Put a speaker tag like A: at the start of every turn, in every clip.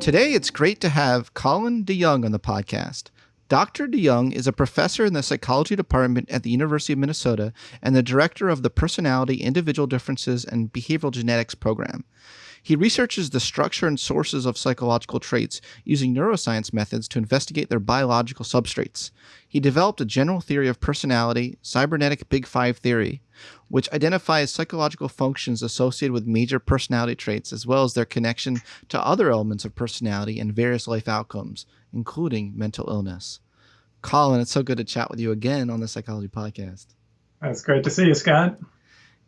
A: Today, it's great to have Colin DeYoung on the podcast. Dr. DeYoung is a professor in the psychology department at the University of Minnesota and the director of the Personality, Individual Differences, and Behavioral Genetics program. He researches the structure and sources of psychological traits using neuroscience methods to investigate their biological substrates. He developed a general theory of personality, cybernetic Big Five theory, which identifies psychological functions associated with major personality traits as well as their connection to other elements of personality and various life outcomes, including mental illness. Colin, it's so good to chat with you again on the Psychology Podcast.
B: It's great to see you, Scott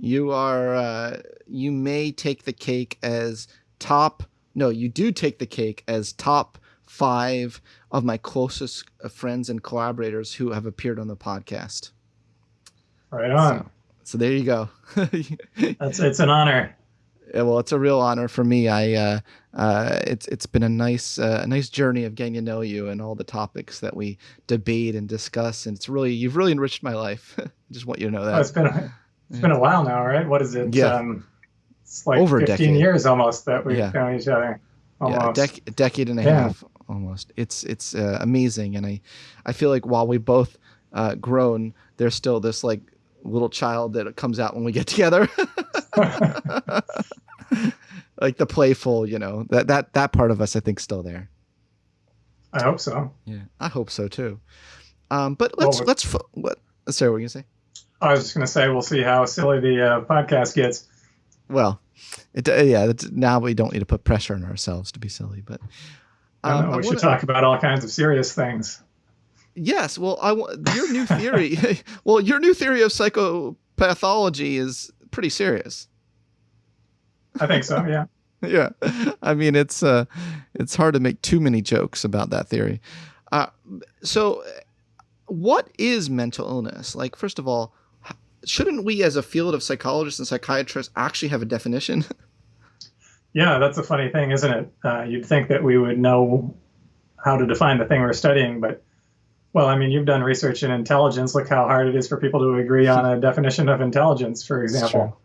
A: you are uh, you may take the cake as top no you do take the cake as top five of my closest friends and collaborators who have appeared on the podcast
B: right on
A: so, so there you go
B: that's it's an honor
A: yeah, well it's a real honor for me i uh, uh, it's it's been a nice uh, a nice journey of getting to know you and all the topics that we debate and discuss and it's really you've really enriched my life I just want you to know that
B: oh, it's been a, it's been a while now, right? What is it?
A: Yeah. Um,
B: it's like Over 15 years almost that we've yeah. known each other. Almost.
A: Yeah, a, dec- decade and a yeah. half almost. It's it's uh, amazing, and I I feel like while we both uh, grown, there's still this like little child that comes out when we get together. like the playful, you know, that that that part of us I think still there.
B: I hope so.
A: Yeah, I hope so too. Um, but let's well, let's what sorry, what were you gonna say?
B: I was just going to say we'll see how silly the uh, podcast gets.
A: Well, it, uh, yeah. Now we don't need to put pressure on ourselves to be silly, but
B: um, know, we should talk about all kinds of serious things.
A: Yes. Well, I your new theory. well, your new theory of psychopathology is pretty serious.
B: I think so. Yeah.
A: yeah. I mean, it's uh, it's hard to make too many jokes about that theory. Uh, so, what is mental illness? Like, first of all, shouldn't we as a field of psychologists and psychiatrists actually have a definition
B: yeah that's a funny thing isn't it uh, you'd think that we would know how to define the thing we're studying but well i mean you've done research in intelligence look how hard it is for people to agree on a definition of intelligence for example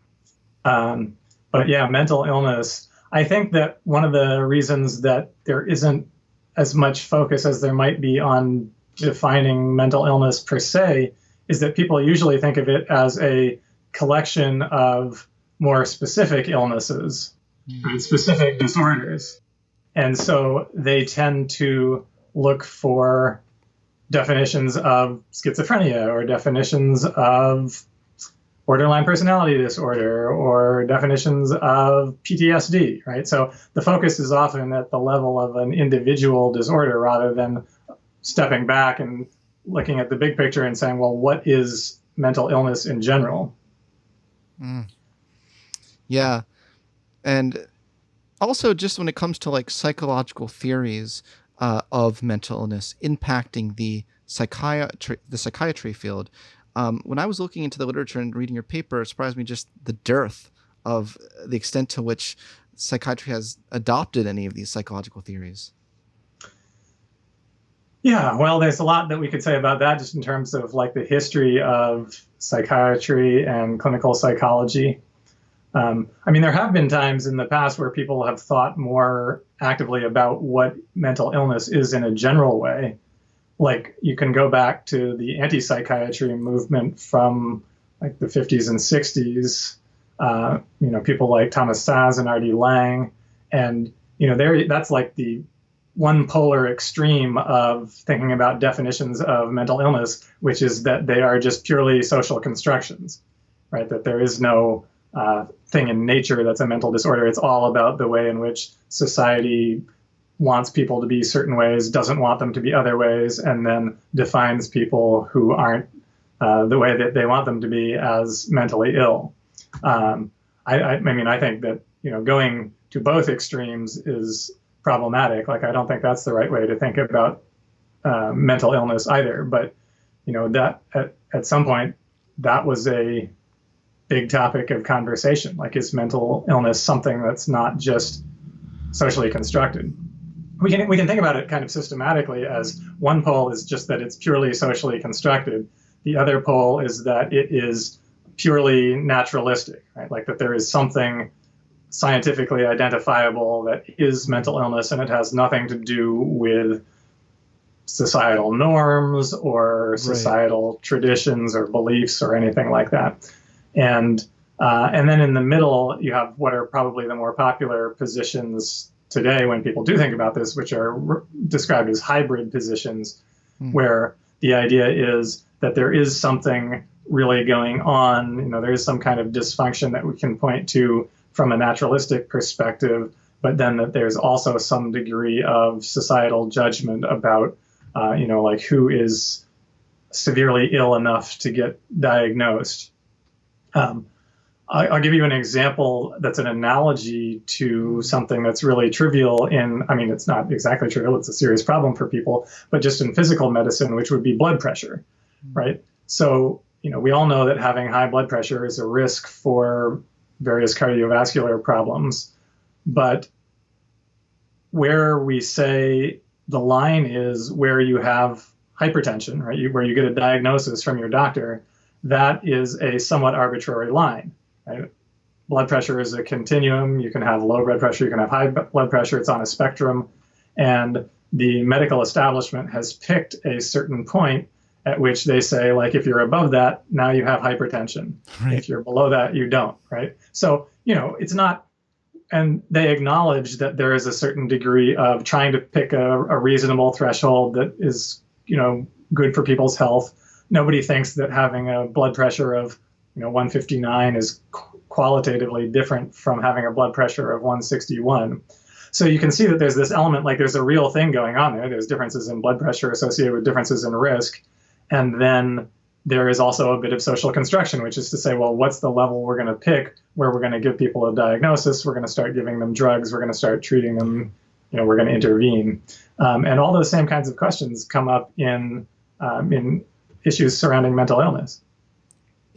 B: um, but yeah mental illness i think that one of the reasons that there isn't as much focus as there might be on defining mental illness per se is that people usually think of it as a collection of more specific illnesses, mm. specific disorders. And so they tend to look for definitions of schizophrenia or definitions of borderline personality disorder or definitions of PTSD, right? So the focus is often at the level of an individual disorder rather than stepping back and looking at the big picture and saying, well, what is mental illness in general?
A: Mm. Yeah. And also, just when it comes to like psychological theories uh, of mental illness impacting the psychiatry, the psychiatry field, um, when I was looking into the literature and reading your paper, it surprised me just the dearth of the extent to which psychiatry has adopted any of these psychological theories.
B: Yeah, well, there's a lot that we could say about that just in terms of like the history of psychiatry and clinical psychology. Um, I mean, there have been times in the past where people have thought more actively about what mental illness is in a general way. Like you can go back to the anti-psychiatry movement from like the 50s and 60s. Uh, you know, people like Thomas Szasz and R.D. Laing, and you know, there that's like the one polar extreme of thinking about definitions of mental illness, which is that they are just purely social constructions, right? That there is no uh, thing in nature that's a mental disorder. It's all about the way in which society wants people to be certain ways, doesn't want them to be other ways, and then defines people who aren't uh, the way that they want them to be as mentally ill. Um, I, I, I mean, I think that you know going to both extremes is problematic. Like I don't think that's the right way to think about uh, mental illness either. But you know that at, at some point that was a big topic of conversation. Like is mental illness something that's not just socially constructed? We can we can think about it kind of systematically as one pole is just that it's purely socially constructed. The other pole is that it is purely naturalistic, right? Like that there is something scientifically identifiable that is mental illness and it has nothing to do with societal norms or societal right. traditions or beliefs or anything like that. And uh, and then in the middle, you have what are probably the more popular positions today when people do think about this, which are re- described as hybrid positions, mm. where the idea is that there is something really going on. You know, there is some kind of dysfunction that we can point to from a naturalistic perspective, but then that there's also some degree of societal judgment about, uh, you know, like who is severely ill enough to get diagnosed. Um, I'll give you an example that's an analogy to something that's really trivial in, I mean, it's not exactly trivial, it's a serious problem for people, but just in physical medicine, which would be blood pressure, right? So, you know, we all know that having high blood pressure is a risk for various cardiovascular problems, but where we say the line is where you have hypertension, right, you, where you get a diagnosis from your doctor, that is a somewhat arbitrary line Right? Blood pressure is a continuum. You can have low blood pressure, you can have high blood pressure. It's on a spectrum. And the medical establishment has picked a certain point at which they say, like, if you're above that, now you have hypertension. Right. If you're below that, you don't, right? So, you know, it's not, and they acknowledge that there is a certain degree of trying to pick a, a reasonable threshold that is, you know, good for people's health. Nobody thinks that having a blood pressure of you know 159 is qualitatively different from having a blood pressure of 161 so you can see that there's this element like there's a real thing going on there. There's differences in blood pressure associated with differences in risk. And then there is also a bit of social construction which is to say well what's the level we're going to pick where we're going to give people a diagnosis? We're going to start giving them drugs. We're going to start treating them you know we're going to intervene. Um, and all those same kinds of questions come up in um, in issues surrounding mental illness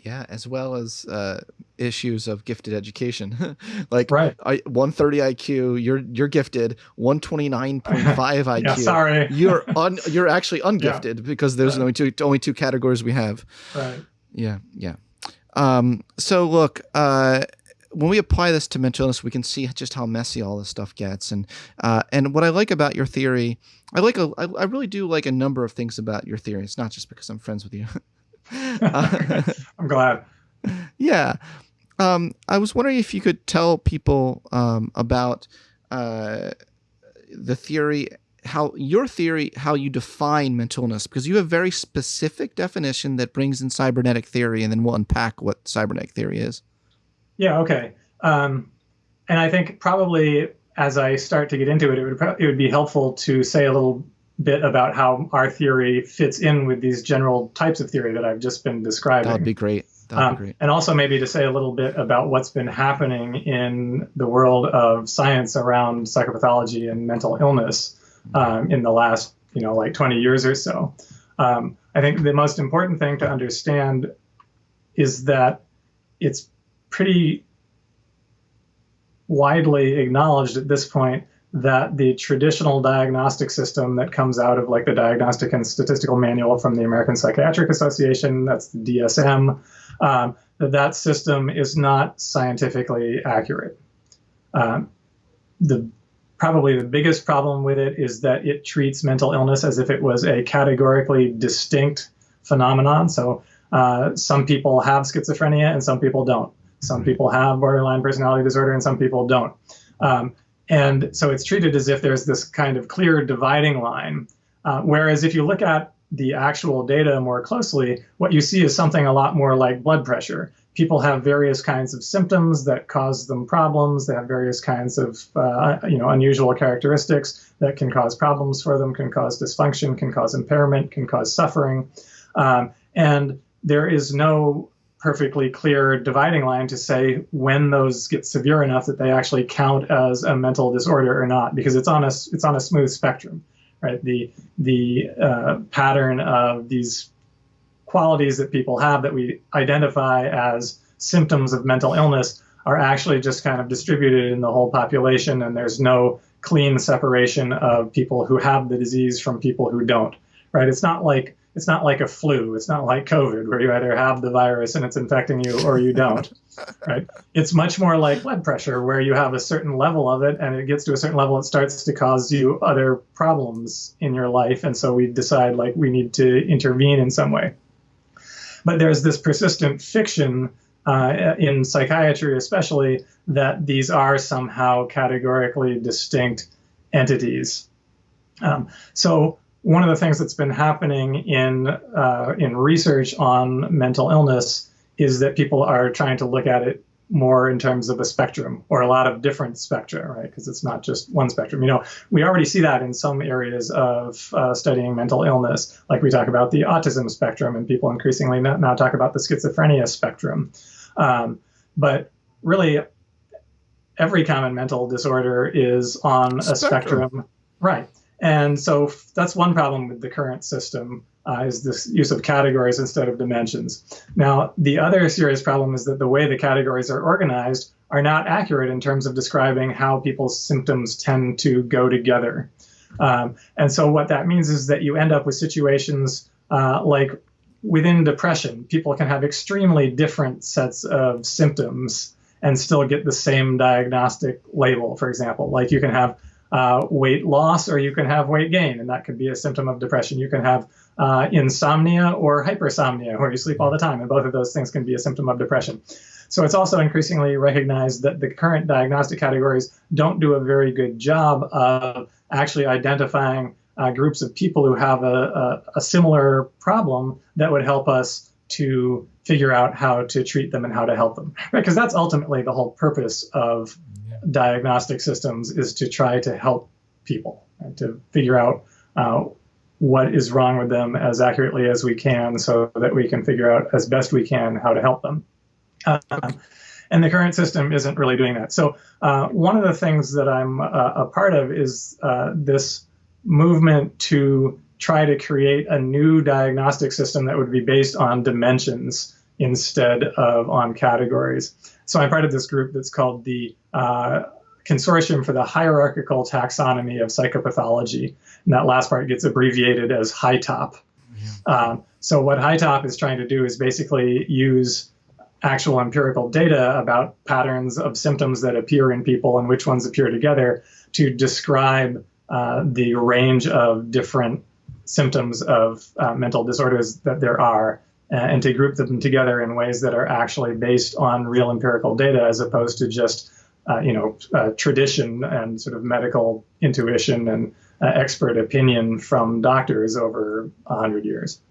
A: yeah, as well as uh, issues of gifted education. like
B: right.
A: I, 130 IQ, you're you're gifted. 129.5 IQ.
B: yeah, sorry.
A: you're un, you're actually ungifted yeah. because there's right. only two only two categories we have.
B: Right.
A: Yeah, yeah. Um, so look, uh, when we apply this to mental illness, we can see just how messy all this stuff gets. And uh, and what I like about your theory, I like a, I, I really do like a number of things about your theory. It's not just because I'm friends with you.
B: I'm glad.
A: Yeah. Um, I was wondering if you could tell people um, about uh, the theory, how your theory, how you define mental illness, because you have a very specific definition that brings in cybernetic theory, and then we'll unpack what cybernetic theory is.
B: Yeah. Okay. Um, and I think probably as I start to get into it, it would it would be helpful to say a little bit about how our theory fits in with these general types of theory that I've just been describing.
A: That would be great. Um,
B: be great. And also maybe to say a little bit about what's been happening in the world of science around psychopathology and mental illness um, in the last, you know, like 20 years or so. Um, I think the most important thing to understand is that it's pretty widely acknowledged at this point that the traditional diagnostic system that comes out of like the Diagnostic and Statistical Manual from the American Psychiatric Association, that's the DSM, um, that that system is not scientifically accurate. Um, the probably the biggest problem with it is that it treats mental illness as if it was a categorically distinct phenomenon. So uh, some people have schizophrenia and some people don't. Some people have borderline personality disorder and some people don't. Um, and so it's treated as if there's this kind of clear dividing line. Uh, whereas if you look at the actual data more closely, what you see is something a lot more like blood pressure. People have various kinds of symptoms that cause them problems. They have various kinds of uh, you know unusual characteristics that can cause problems for them, can cause dysfunction, can cause impairment, can cause suffering. Um, and there is no perfectly clear dividing line to say when those get severe enough that they actually count as a mental disorder or not, because it's on a it's on a smooth spectrum, right? The the uh, pattern of these qualities that people have that we identify as symptoms of mental illness are actually just kind of distributed in the whole population, and there's no clean separation of people who have the disease from people who don't, right? It's not like it's not like a flu. It's not like COVID, where you either have the virus and it's infecting you or you don't. right? It's much more like blood pressure, where you have a certain level of it, and it gets to a certain level, it starts to cause you other problems in your life, and so we decide like we need to intervene in some way. But there's this persistent fiction uh, in psychiatry, especially, that these are somehow categorically distinct entities. Um, so one of the things that's been happening in uh, in research on mental illness is that people are trying to look at it more in terms of a spectrum or a lot of different spectra, right? Because it's not just one spectrum. You know, we already see that in some areas of uh, studying mental illness, like we talk about the autism spectrum, and people increasingly now talk about the schizophrenia spectrum. Um, but really, every common mental disorder is on a spectrum, spectrum. right? And so that's one problem with the current system uh, is this use of categories instead of dimensions. Now, the other serious problem is that the way the categories are organized are not accurate in terms of describing how people's symptoms tend to go together. Um, and so what that means is that you end up with situations uh, like within depression, people can have extremely different sets of symptoms and still get the same diagnostic label, for example. Like you can have uh, weight loss or you can have weight gain, and that could be a symptom of depression. You can have uh, insomnia or hypersomnia, where you sleep all the time, and both of those things can be a symptom of depression. So it's also increasingly recognized that the current diagnostic categories don't do a very good job of actually identifying uh, groups of people who have a, a, a similar problem that would help us to figure out how to treat them and how to help them. Because that's ultimately the whole purpose of diagnostic systems is to try to help people, right? to figure out uh, what is wrong with them as accurately as we can so that we can figure out as best we can how to help them. Um, and the current system isn't really doing that. So uh, one of the things that I'm uh, a part of is uh, this movement to try to create a new diagnostic system that would be based on dimensions instead of on categories. So I'm part of this group that's called the uh, Consortium for the Hierarchical Taxonomy of Psychopathology. And that last part gets abbreviated as HITOP. Yeah. Um, so what HITOP is trying to do is basically use actual empirical data about patterns of symptoms that appear in people and which ones appear together to describe uh, the range of different symptoms of uh, mental disorders that there are and to group them together in ways that are actually based on real empirical data as opposed to just uh, you know uh, tradition and sort of medical intuition and uh, expert opinion from doctors over 100 years.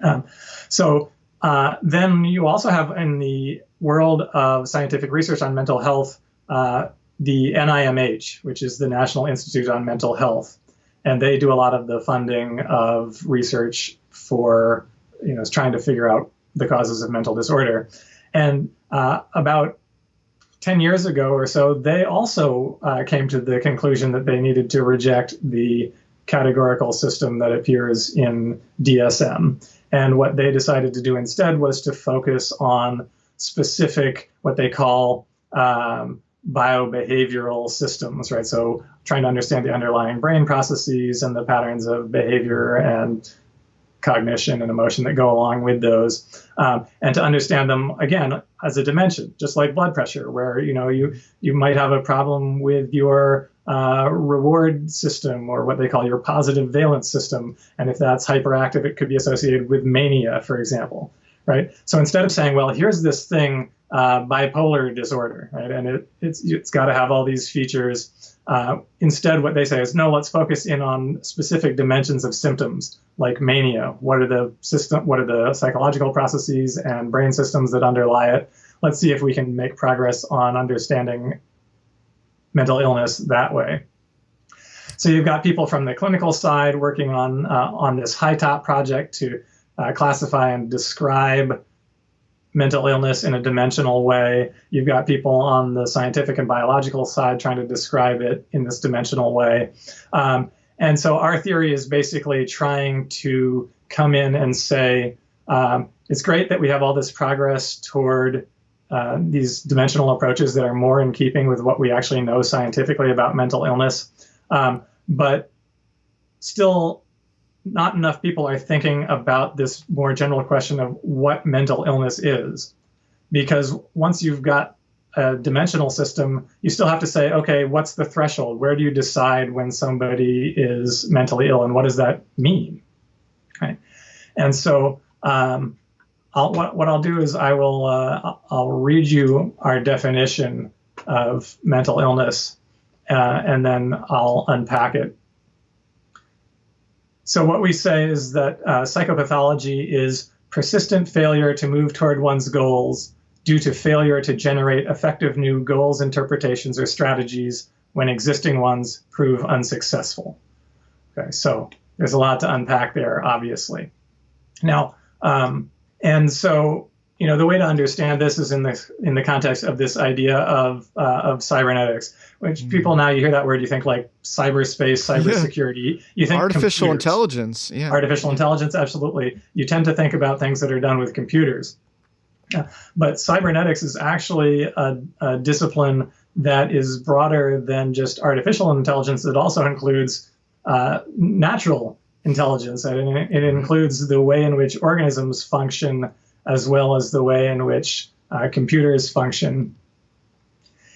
B: Um, so uh, then you also have in the world of scientific research on mental health uh, the NIMH, which is the National Institute on Mental Health, and they do a lot of the funding of research for you know, is trying to figure out the causes of mental disorder. And uh, about 10 years ago or so, they also uh, came to the conclusion that they needed to reject the categorical system that appears in DSM. And what they decided to do instead was to focus on specific, what they call um, biobehavioral systems, right? So trying to understand the underlying brain processes and the patterns of behavior and cognition and emotion that go along with those, um, and to understand them again as a dimension, just like blood pressure, where you know you you might have a problem with your uh, reward system or what they call your positive valence system, and if that's hyperactive, it could be associated with mania, for example, right? So instead of saying, well, here's this thing, uh, bipolar disorder, right, and it it's it's got to have all these features. Uh, instead, what they say is, no, let's focus in on specific dimensions of symptoms like mania. What are the system? What are the psychological processes and brain systems that underlie it? Let's see if we can make progress on understanding mental illness that way. So you've got people from the clinical side working on uh, on this HITOP project to uh, classify and describe mental illness in a dimensional way. You've got people on the scientific and biological side trying to describe it in this dimensional way. Um, and so our theory is basically trying to come in and say, um, it's great that we have all this progress toward uh, these dimensional approaches that are more in keeping with what we actually know scientifically about mental illness. Um, but still, not enough people are thinking about this more general question of what mental illness is. Because once you've got a dimensional system, you still have to say, okay, what's the threshold? Where do you decide when somebody is mentally ill, and what does that mean? Right. And so, um, I'll, what, what I'll do is I will uh, I'll read you our definition of mental illness, uh, and then I'll unpack it. So what we say is that uh, psychopathology is persistent failure to move toward one's goals due to failure to generate effective new goals, interpretations, or strategies when existing ones prove unsuccessful. Okay, so there's a lot to unpack there, obviously. Now, um, and so you know the way to understand this is in the in the context of this idea of uh, of cybernetics which mm. people now you hear that word you think like cyberspace cybersecurity yeah. you think
A: artificial computers. intelligence yeah
B: artificial intelligence absolutely you tend to think about things that are done with computers but cybernetics is actually a, a, discipline that is broader than just artificial intelligence. It also includes uh, natural intelligence. And it, it, includes the way in which organisms function as well as the way in which uh, computers function.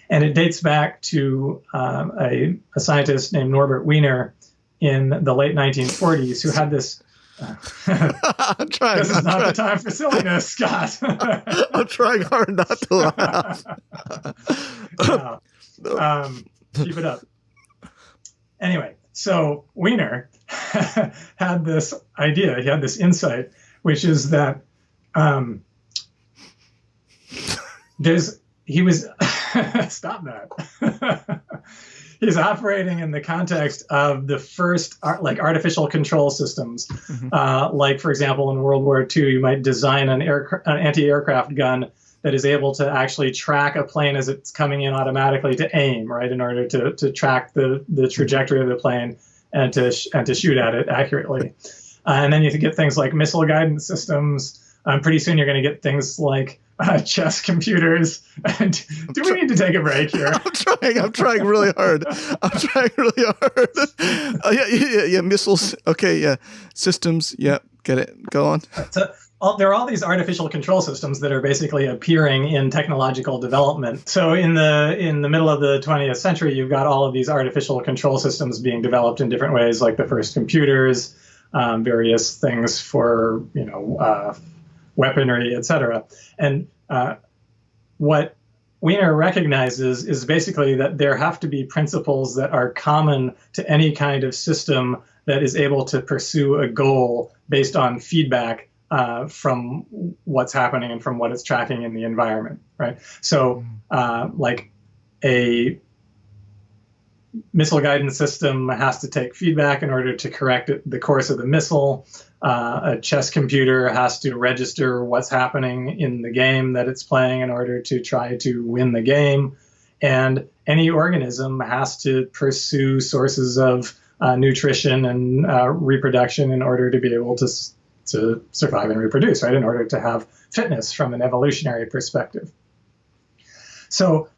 B: And it dates back to um, a, a scientist named Norbert Wiener in the late 1940s who had this I'm trying. This is I'm not trying. the time for silliness, Scott.
A: I'm trying hard not to laugh.
B: no. um, keep it up. Anyway, so Wiener had this idea. He had this insight, which is that um, there's he was stop that he's operating in the context of the first like artificial control systems. Mm-hmm. Uh, like for example, in World War II, you might design an, air, an anti-aircraft gun that is able to actually track a plane as it's coming in automatically to aim, right, in order to, to track the, the trajectory of the plane and to sh- and to shoot at it accurately. Uh, and then you can get things like missile guidance systems. Um, pretty soon you're going to get things like uh, chess computers. And do we need to take a break here?
A: I'm trying. I'm trying really hard. I'm trying really hard. Uh, yeah, yeah, yeah. Missiles. Okay. Yeah. Systems. Yeah. Get it. Go on.
B: So, all, there are all these artificial control systems that are basically appearing in technological development. So in the in the middle of the 20th century, you've got all of these artificial control systems being developed in different ways, like the first computers, um, various things for you know uh, weaponry, etc. And uh, what Wiener recognizes is basically that there have to be principles that are common to any kind of system that is able to pursue a goal based on feedback uh, from what's happening and from what it's tracking in the environment, right? So, uh, like a missile guidance system has to take feedback in order to correct the course of the missile. Uh, a chess computer has to register what's happening in the game that it's playing in order to try to win the game. And any organism has to pursue sources of uh, nutrition and uh, reproduction in order to be able to, to survive and reproduce, right? In order to have fitness from an evolutionary perspective. So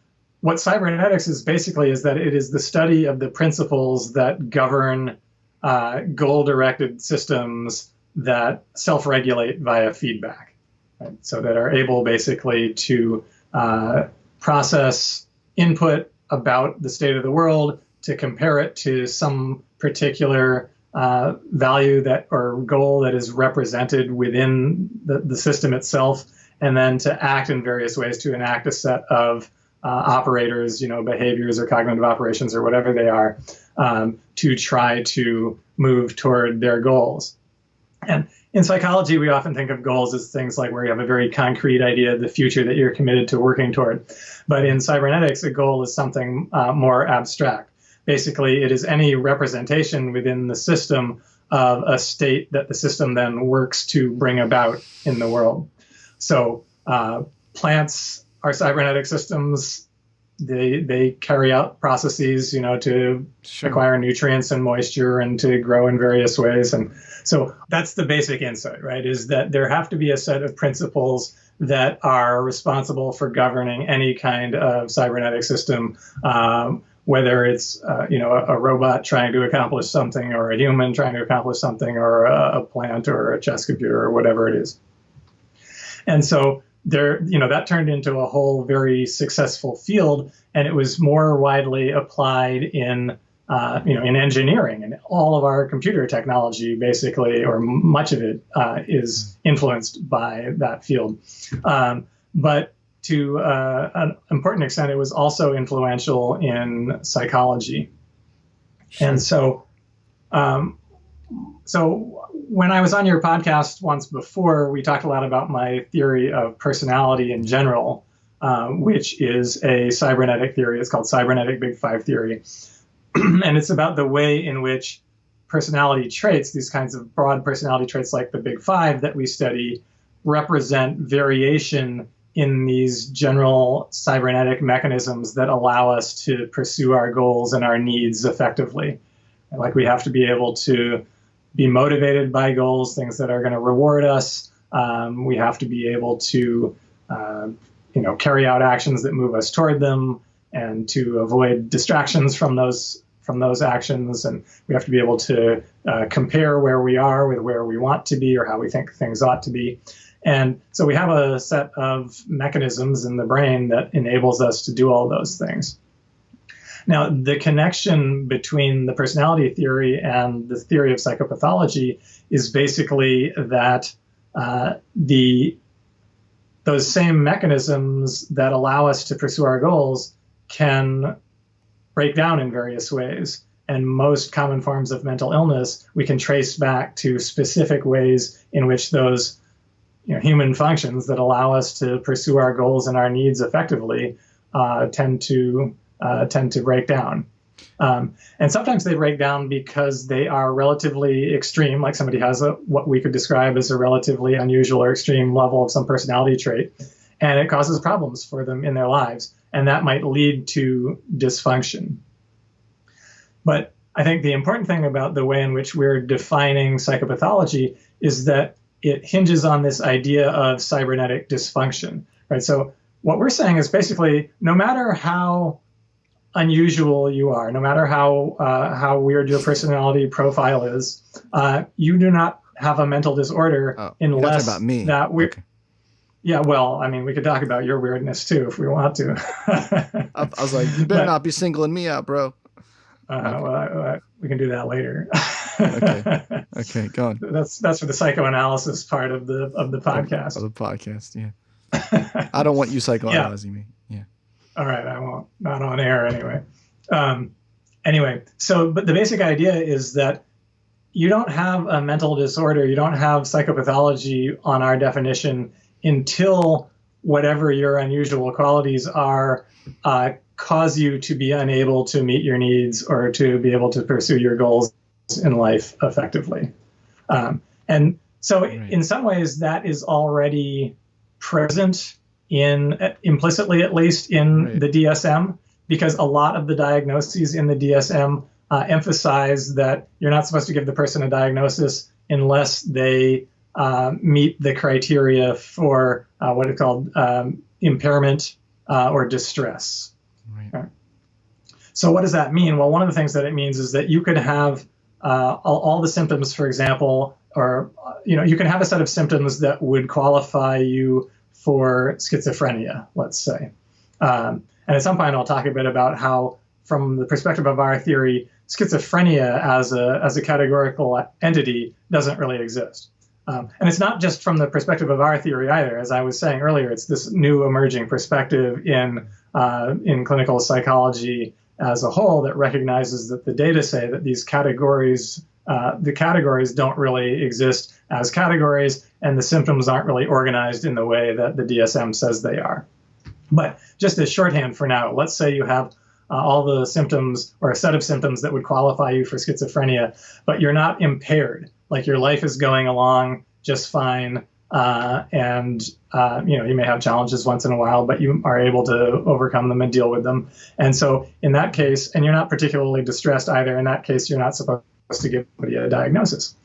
B: what cybernetics is basically is that it is the study of the principles that govern uh, goal-directed systems that self-regulate via feedback, right? so that are able basically to uh, process input about the state of the world to compare it to some particular uh, value that or goal that is represented within the, the system itself, and then to act in various ways to enact a set of uh, operators, you know, behaviors or cognitive operations or whatever they are, um, to try to move toward their goals. And in psychology, we often think of goals as things like where you have a very concrete idea of the future that you're committed to working toward. But in cybernetics, a goal is something uh, more abstract. Basically, it is any representation within the system of a state that the system then works to bring about in the world. So, uh, plants are cybernetic systems they they carry out processes you know to sure. acquire nutrients and moisture and to grow in various ways and so that's the basic insight right is that there have to be a set of principles that are responsible for governing any kind of cybernetic system um, whether it's uh, you know a, a, robot trying to accomplish something, or a human trying to accomplish something, or a, a plant, or a chess computer, or whatever it is. And so there, you know, that turned into a whole very successful field, and it was more widely applied in uh, you know, in engineering, and all of our computer technology, basically, or much of it, uh, is influenced by that field. Um, but to uh, an important extent, it was also influential in psychology. Sure. And so, um, so when I was on your podcast once before, we talked a lot about my theory of personality in general, um, which is a cybernetic theory. It's called cybernetic big five theory. and it's about the way in which personality traits, these kinds of broad personality traits like the big five that we study, represent variation in these general cybernetic mechanisms that allow us to pursue our goals and our needs effectively. Like we have to be able to be motivated by goals, things that are going to reward us. Um, we have to be able to, uh, you know, carry out actions that move us toward them and to avoid distractions from those from those actions. And we have to be able to uh, compare where we are with where we want to be or how we think things ought to be. And so we have a set of mechanisms in the brain that enables us to do all those things now the connection between the personality theory and the theory of psychopathology is basically that uh, the those same mechanisms that allow us to pursue our goals can break down in various ways. And most common forms of mental illness we can trace back to specific ways in which those you know, human functions that allow us to pursue our goals and our needs effectively uh, tend to uh, tend to break down. Um, and sometimes they break down because they are relatively extreme, like somebody has a, what we could describe as a relatively unusual or extreme level of some personality trait, and it causes problems for them in their lives and that might lead to dysfunction. But I think the important thing about the way in which we're defining psychopathology is that it hinges on this idea of cybernetic dysfunction, right? So what we're saying is basically no matter how unusual you are, no matter how uh, how weird your personality profile is, uh, you do not have a mental disorder oh, unless that we okay. Yeah, well, I mean, we could talk about your weirdness too if we want to.
A: I, I, was like, you better but, not be singling me out, bro.
B: Uh, okay. Well, I, I, we can do that later.
A: okay. Okay, go on.
B: That's that's for the psychoanalysis part of the of the podcast.
A: Of the podcast, yeah. I don't want you psychoanalyzing yeah. me.
B: All right, I won't. Not on air anyway. Um, anyway, so but the basic idea is that you don't have a mental disorder, you don't have psychopathology on our definition until whatever your unusual qualities are uh, cause you to be unable to meet your needs or to be able to pursue your goals in life effectively. Um, and so, right. in some ways, that is already present in implicitly, at least, in right. the DSM, because a lot of the diagnoses in the DSM uh, emphasize that you're not supposed to give the person a diagnosis unless they uh, meet the criteria for uh, what is called um, impairment uh, or distress. Right. So, what does that mean? Well, one of the things that it means is that you could have uh, all, all, the symptoms, for example, or uh, you know, you can have a set of symptoms that would qualify you for schizophrenia, let's say. Um, and at some point, I'll talk a bit about how, from the perspective of our theory, schizophrenia as a as a categorical entity doesn't really exist. Um, and it's not just from the perspective of our theory either. As I was saying earlier, it's this new emerging perspective in uh, in clinical psychology as a whole that recognizes that the data say that these categories, uh, the categories don't really exist as categories, and the symptoms aren't really organized in the way that the DSM says they are. But just as shorthand for now, let's say you have uh, all the symptoms or a set of symptoms that would qualify you for schizophrenia, but you're not impaired. Like your life is going along just fine uh, and uh, you know you may have challenges once in a while but you are able to overcome them and deal with them. And so in that case and you're not particularly distressed either in that case you're not supposed to give a diagnosis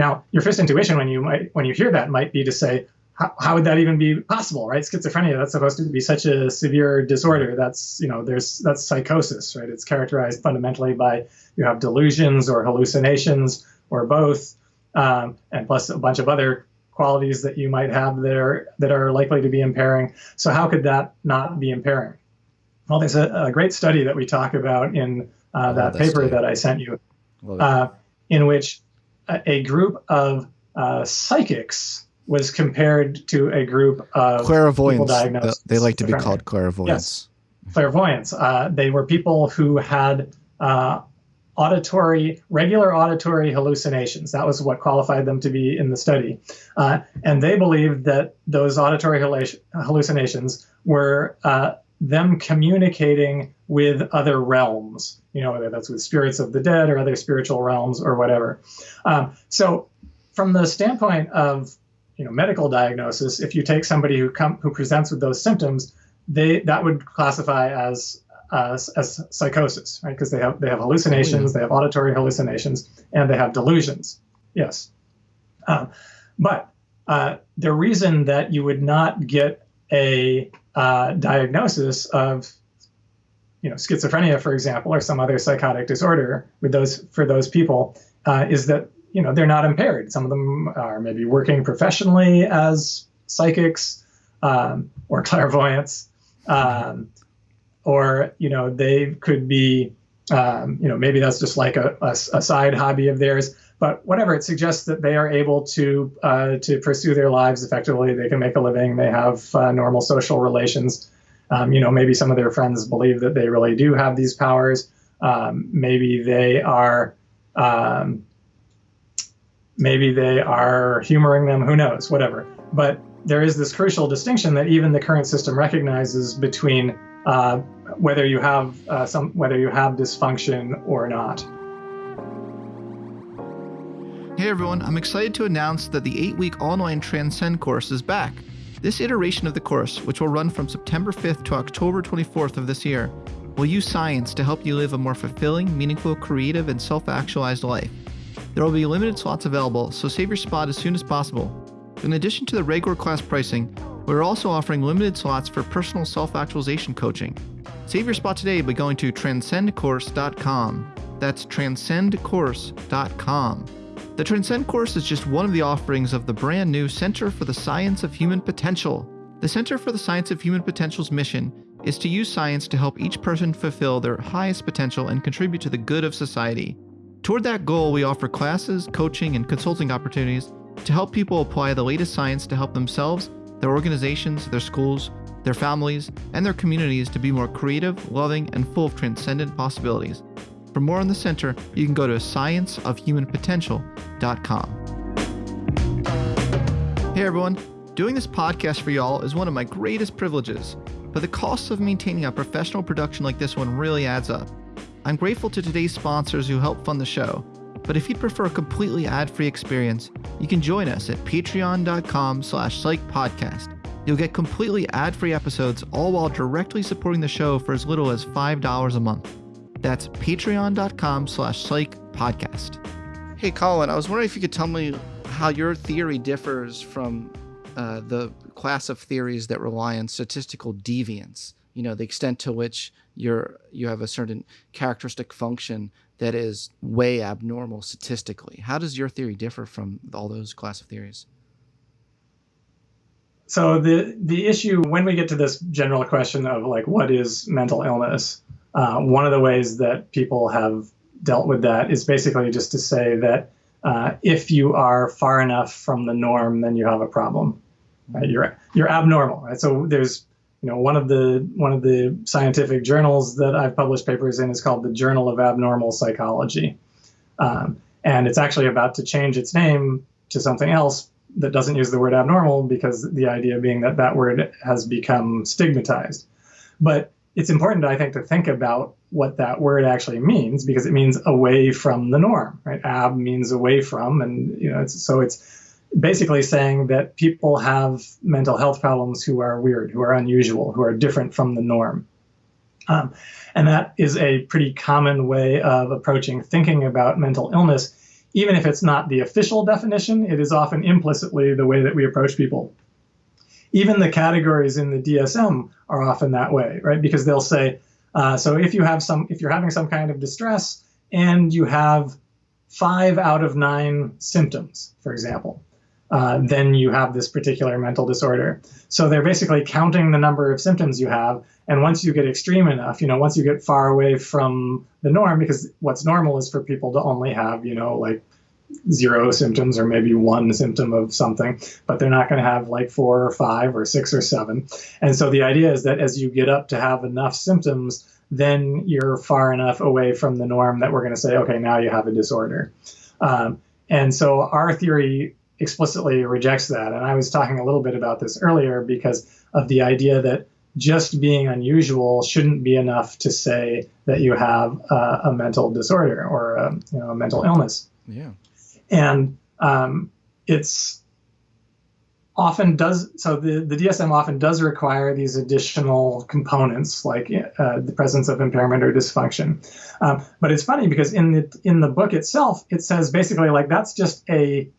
B: now your first intuition when you might when you hear that might be to say how, how would that even be possible, right? Schizophrenia, that's supposed to be such a severe disorder. That's, you know, there's, that's psychosis, right? It's characterized fundamentally by you have delusions or hallucinations or both, um, and plus a bunch of other qualities that you might have that are, that are likely to be impairing. So how could that not be impairing? Well, there's a, a great study that we talk about in uh, that paper that I sent you, uh, in which a, group of uh, psychics was compared to a group of
A: clairvoyants. They like to be called clairvoyants.
B: Yes, clairvoyants. Uh, they were people who had uh, auditory, regular auditory hallucinations. That was what qualified them to be in the study. Uh, and they believed that those auditory hallucinations were uh, them communicating with other realms, you know, whether that's with spirits of the dead or other spiritual realms or whatever. Um, so, from the standpoint of you know medical diagnosis, if you take somebody who come who presents with those symptoms, they that would classify as uh, as psychosis, right? Because they have they have hallucinations, they have auditory hallucinations, and they have delusions. Yes, um, but uh, the reason that you would not get a uh, diagnosis of you know schizophrenia, for example, or some other psychotic disorder with those for those people uh, is that you know they're not impaired. Some of them are maybe working professionally as psychics um, or clairvoyants, um, or you know they could be um, you know maybe that's just like a, a, a, side hobby of theirs. But whatever, it suggests that they are able to uh, to pursue their lives effectively. They can make a living. They have uh, normal social relations. Um, you know, maybe some of their friends believe that they really do have these powers. Um, maybe they are um, maybe they are humoring them, who knows, whatever. But there is this crucial distinction that even the current system recognizes between uh, whether you have uh, some whether you have dysfunction or not.
A: Hey everyone, I'm excited to announce that the 8-week online Transcend course is back. This iteration of the course, which will run from September 5th to October 24th of this year, will use science to help you live a more fulfilling, meaningful, creative, and self-actualized life. There will be limited slots available, so save your spot as soon as possible. In addition to the regular class pricing, we're also offering limited slots for personal self actualization coaching. Save your spot today by going to transcendcourse.com. That's transcendcourse.com. The Transcend course is just one of the offerings of the brand new Center for the Science of Human Potential. The Center for the Science of Human Potential's mission is to use science to help each person fulfill their highest potential and contribute to the good of society. Toward that goal, we offer classes, coaching, and consulting opportunities to help people apply the latest science to help themselves, their organizations, their schools, their families, and their communities to be more creative, loving, and full of transcendent possibilities. For more on the center, you can go to scienceofhumanpotential.com. Hey everyone, doing this podcast for y'all is one of my greatest privileges, but the costs of maintaining a professional production like this one really adds up. I'm grateful to today's sponsors who help fund the show, but if you'd prefer a completely ad-free experience, you can join us at patreon.com slash psychpodcast. You'll get completely ad-free episodes all while directly supporting the show for as little as $5 a month. That's patreon.com slash psychpodcast. Hey, Colin, I was wondering if you could tell me how your theory differs from uh, the class of theories that rely on statistical deviance you know the extent to which you're you have a certain characteristic function that is way abnormal statistically how does your theory differ from all those class of theories
B: so the the issue when we get to this general question of like what is mental illness uh, one of the ways that people have dealt with that is basically just to say that uh, if you are far enough from the norm then you have a problem right? you're you're abnormal right so there's you know, one of the one of the scientific journals that I've published papers in is called the Journal of Abnormal Psychology, um, and it's actually about to change its name to something else that doesn't use the word abnormal because the idea being that that word has become stigmatized. But it's important, I think, to think about what that word actually means because it means away from the norm, right? Ab means away from, and you know, it's, so it's basically saying that people have mental health problems who are weird, who are unusual, who are different from the norm. Um, and that is a pretty common way of approaching thinking about mental illness. Even if it's not the official definition, it is often implicitly the way that we approach people. Even the categories in the DSM are often that way, right? Because they'll say, uh, so if you have some, if you're having some kind of distress and you have five out of nine symptoms, for example, uh, then you have this particular mental disorder. So they're basically counting the number of symptoms you have. And once you get extreme enough, you know, once you get far away from the norm, because what's normal is for people to only have, you know, like zero symptoms or maybe one symptom of something, but they're not going to have like four or five or six or seven. And so the idea is that as you get up to have enough symptoms, then you're far enough away from the norm that we're going to say, okay, now you have a disorder. Um, and so our theory explicitly rejects that. And I was talking a little bit about this earlier because of the idea that just being unusual shouldn't be enough to say that you have a, a mental disorder or a, you know, a mental illness.
A: Yeah
B: and um, it's often does so the, the DSM often does require these additional components like uh, the presence of impairment or dysfunction. Um, but it's funny because in the in the book itself, it says basically like that's just a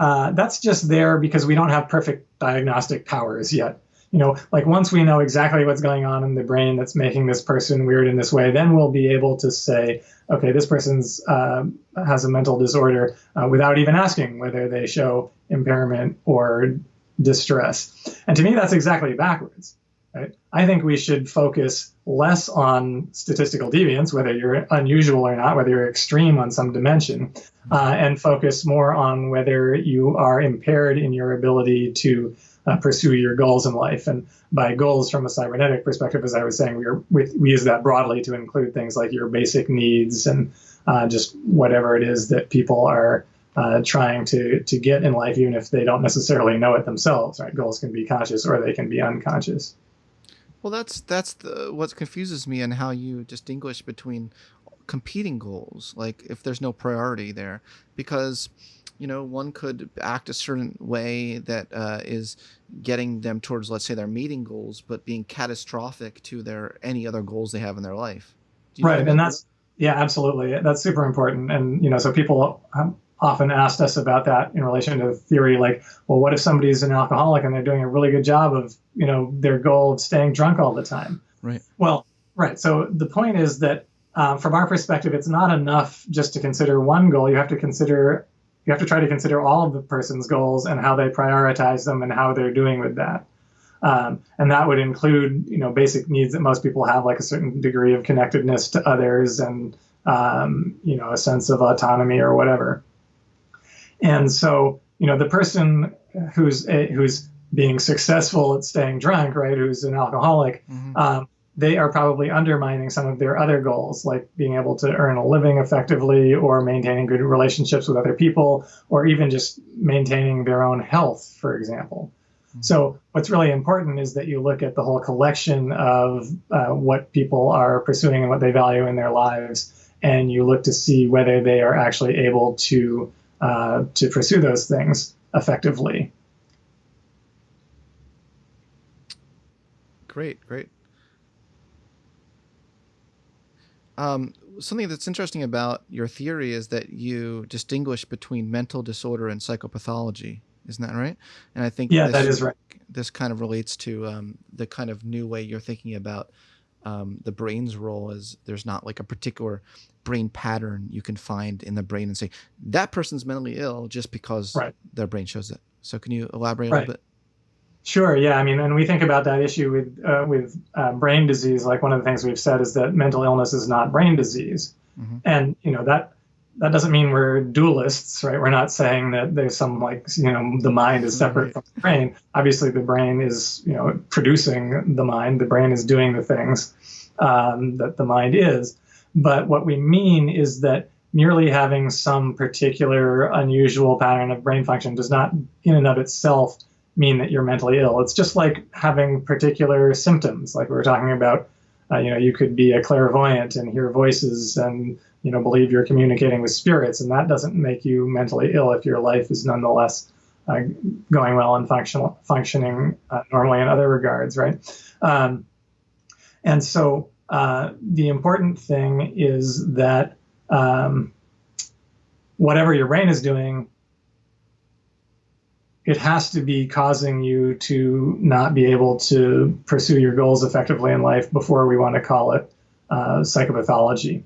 B: uh, that's just there because we don't have perfect diagnostic powers yet you know, like once we know exactly what's going on in the brain that's making this person weird in this way, then we'll be able to say, okay, this person's uh, has a mental disorder uh, without even asking whether they show impairment or distress. And to me, that's exactly backwards. Right? I think we should focus less on statistical deviance, whether you're unusual or not, whether you're extreme on some dimension, uh, and focus more on whether you are impaired in your ability to uh, pursue your goals in life. And by goals from a cybernetic perspective, as I was saying, we, are, we, we use that broadly to include things like your basic needs and uh, just whatever it is that people are uh, trying to, to get in life, even if they don't necessarily know it themselves. Right? Goals can be conscious or they can be unconscious.
A: Well, that's that's the, what confuses me and how you distinguish between competing goals. Like if there's no priority there, because you know, one could act a certain way that uh, is getting them towards, let's say, their meeting goals, but being catastrophic to their any other goals they have in their life.
B: Right, and that's yeah, absolutely. That's super important. And you know, so people often asked us about that in relation to theory, like, well, what if somebody's an alcoholic and they're doing a really good job of, you know, their goal of staying drunk all the time?
A: Right.
B: Well, right. So the point is that um, from our perspective, it's not enough just to consider one goal. You have to consider you have to try to consider all of the person's goals and how they prioritize them and how they're doing with that. Um, and that would include, you know, basic needs that most people have, like a certain degree of connectedness to others and, um, you know, a sense of autonomy or whatever. And so, you know, the person who's a, who's being successful at staying drunk, right, who's an alcoholic, mm-hmm. um, they are probably undermining some of their other goals, like being able to earn a living effectively or maintaining good relationships with other people, or even just maintaining their own health, for example. Mm-hmm. So, what's really important is that you look at the whole collection of uh, what people are pursuing and what they value in their lives, and you look to see whether they are actually able to uh, to pursue those things effectively.
A: Great, great. Um, something that's interesting about your theory is that you distinguish between mental disorder and psychopathology. Isn't that right? And I think
B: yeah, this, that is right.
A: This kind of relates to um, the kind of new way you're thinking about um, the brain's role. Is there's not like a particular brain pattern you can find in the brain and say that person's mentally ill just because right. their brain shows it. So can you elaborate right. a little bit?
B: Sure. Yeah. I mean, and we think about that issue with uh, with uh, brain disease. Like one of the things we've said is that mental illness is not brain disease, mm-hmm. and you know that that doesn't mean we're dualists, right? We're not saying that there's some like you know the mind is separate right. from the brain. Obviously, the brain is you know producing the mind. The brain is doing the things um, that the mind is. But what we mean is that merely having some particular unusual pattern of brain function does not, in and of itself, mean that you're mentally ill. It's just like having particular symptoms, like we were talking about. Uh, you know, you could be a clairvoyant and hear voices and you know believe you're communicating with spirits, and that doesn't make you mentally ill if your life is nonetheless uh, going well and function, functioning uh, normally in other regards, right? Um, and so uh, the important thing is that um, whatever your brain is doing it has to be causing you to not be able to pursue your goals effectively in life before we want to call it uh, psychopathology.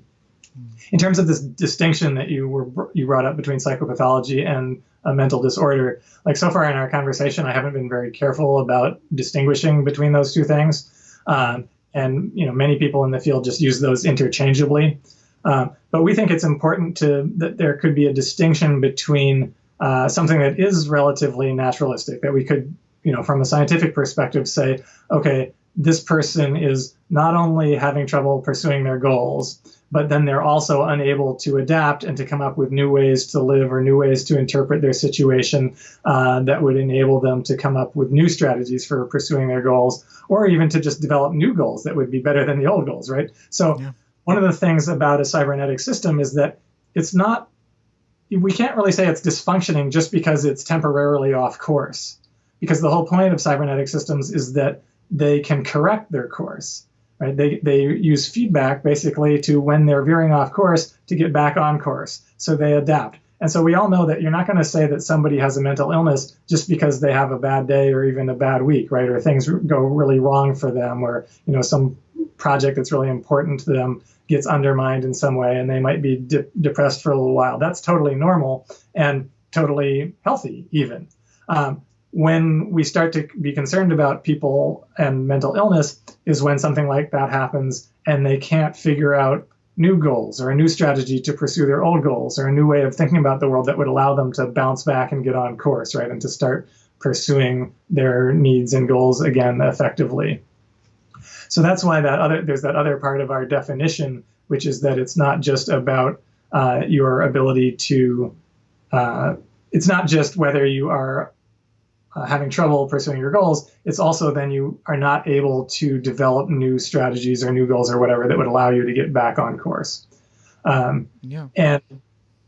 B: In terms of this distinction that you were you brought up between psychopathology and a mental disorder, like so far in our conversation, I haven't been very careful about distinguishing between those two things. Um, and you know, many people in the field just use those interchangeably. Um, but we think it's important to that there could be a distinction between uh, something that is relatively naturalistic that we could, you know, from a scientific perspective, say, okay, this person is not only having trouble pursuing their goals, but then they're also unable to adapt and to come up with new ways to live or new ways to interpret their situation uh, that would enable them to come up with new strategies for pursuing their goals, or even to just develop new goals that would be better than the old goals, right? So, yeah. one of the things about a cybernetic system is that it's not we can't really say it's dysfunctioning just because it's temporarily off course. Because the whole point of cybernetic systems is that they can correct their course. Right? They, they use feedback basically to when they're veering off course to get back on course. So they adapt. And so we all know that you're not going to say that somebody has a mental illness just because they have a bad day or even a bad week, right? Or things go really wrong for them, or you know some project that's really important to them gets undermined in some way and they might be de- depressed for a little while. That's totally normal and totally healthy, even. Um, when we start to be concerned about people and mental illness is when something like that happens and they can't figure out new goals or a new strategy to pursue their old goals or a new way of thinking about the world that would allow them to bounce back and get on course, right? And to start pursuing their needs and goals again effectively. So that's why that other there's that other part of our definition, which is that it's not just about uh, your ability to. Uh, it's not just whether you are uh, having trouble pursuing your goals. It's also then you are not able to develop new strategies or new goals or whatever that would allow you to get back on course. Um, yeah. And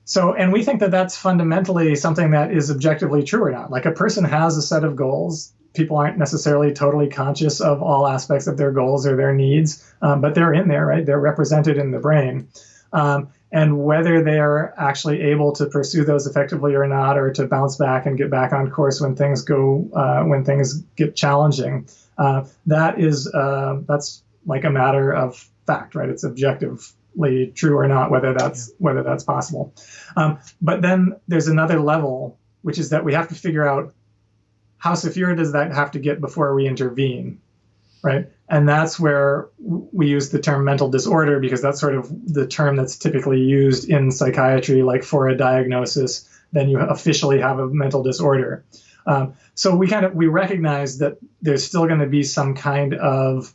B: so, and we think that that's fundamentally something that is objectively true or not. Like a person has a set of goals people aren't necessarily totally conscious of all aspects of their goals or their needs, um, but they're in there, right? They're represented in the brain. Um, and whether they're actually able to pursue those effectively or not, or to bounce back and get back on course when things go, uh, when things get challenging, uh, that is uh, that's like a matter of fact, right? It's objectively true or not, whether that's yeah. whether that's possible. Um, but then there's another level, which is that we have to figure out how severe does that have to get before we intervene, right? And that's where we use the term mental disorder because that's sort of the term that's typically used in psychiatry, like for a diagnosis, then you officially have a mental disorder. Um, so we kind of we recognize that there's still going to be some kind of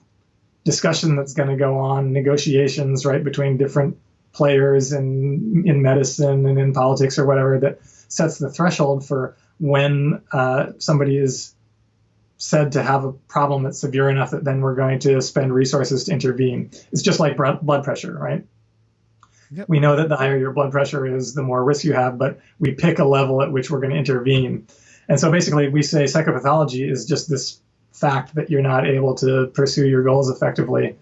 B: discussion that's going to go on, negotiations, right, between different players in in medicine and in politics or whatever that sets the threshold for when uh, somebody is said to have a problem that's severe enough that then we're going to spend resources to intervene. It's just like blood pressure, right? Yep. We know that the higher your blood pressure is, the more risk you have, but we pick a level at which we're going to intervene. And so basically, we say psychopathology is just this fact that you're not able to pursue your goals effectively,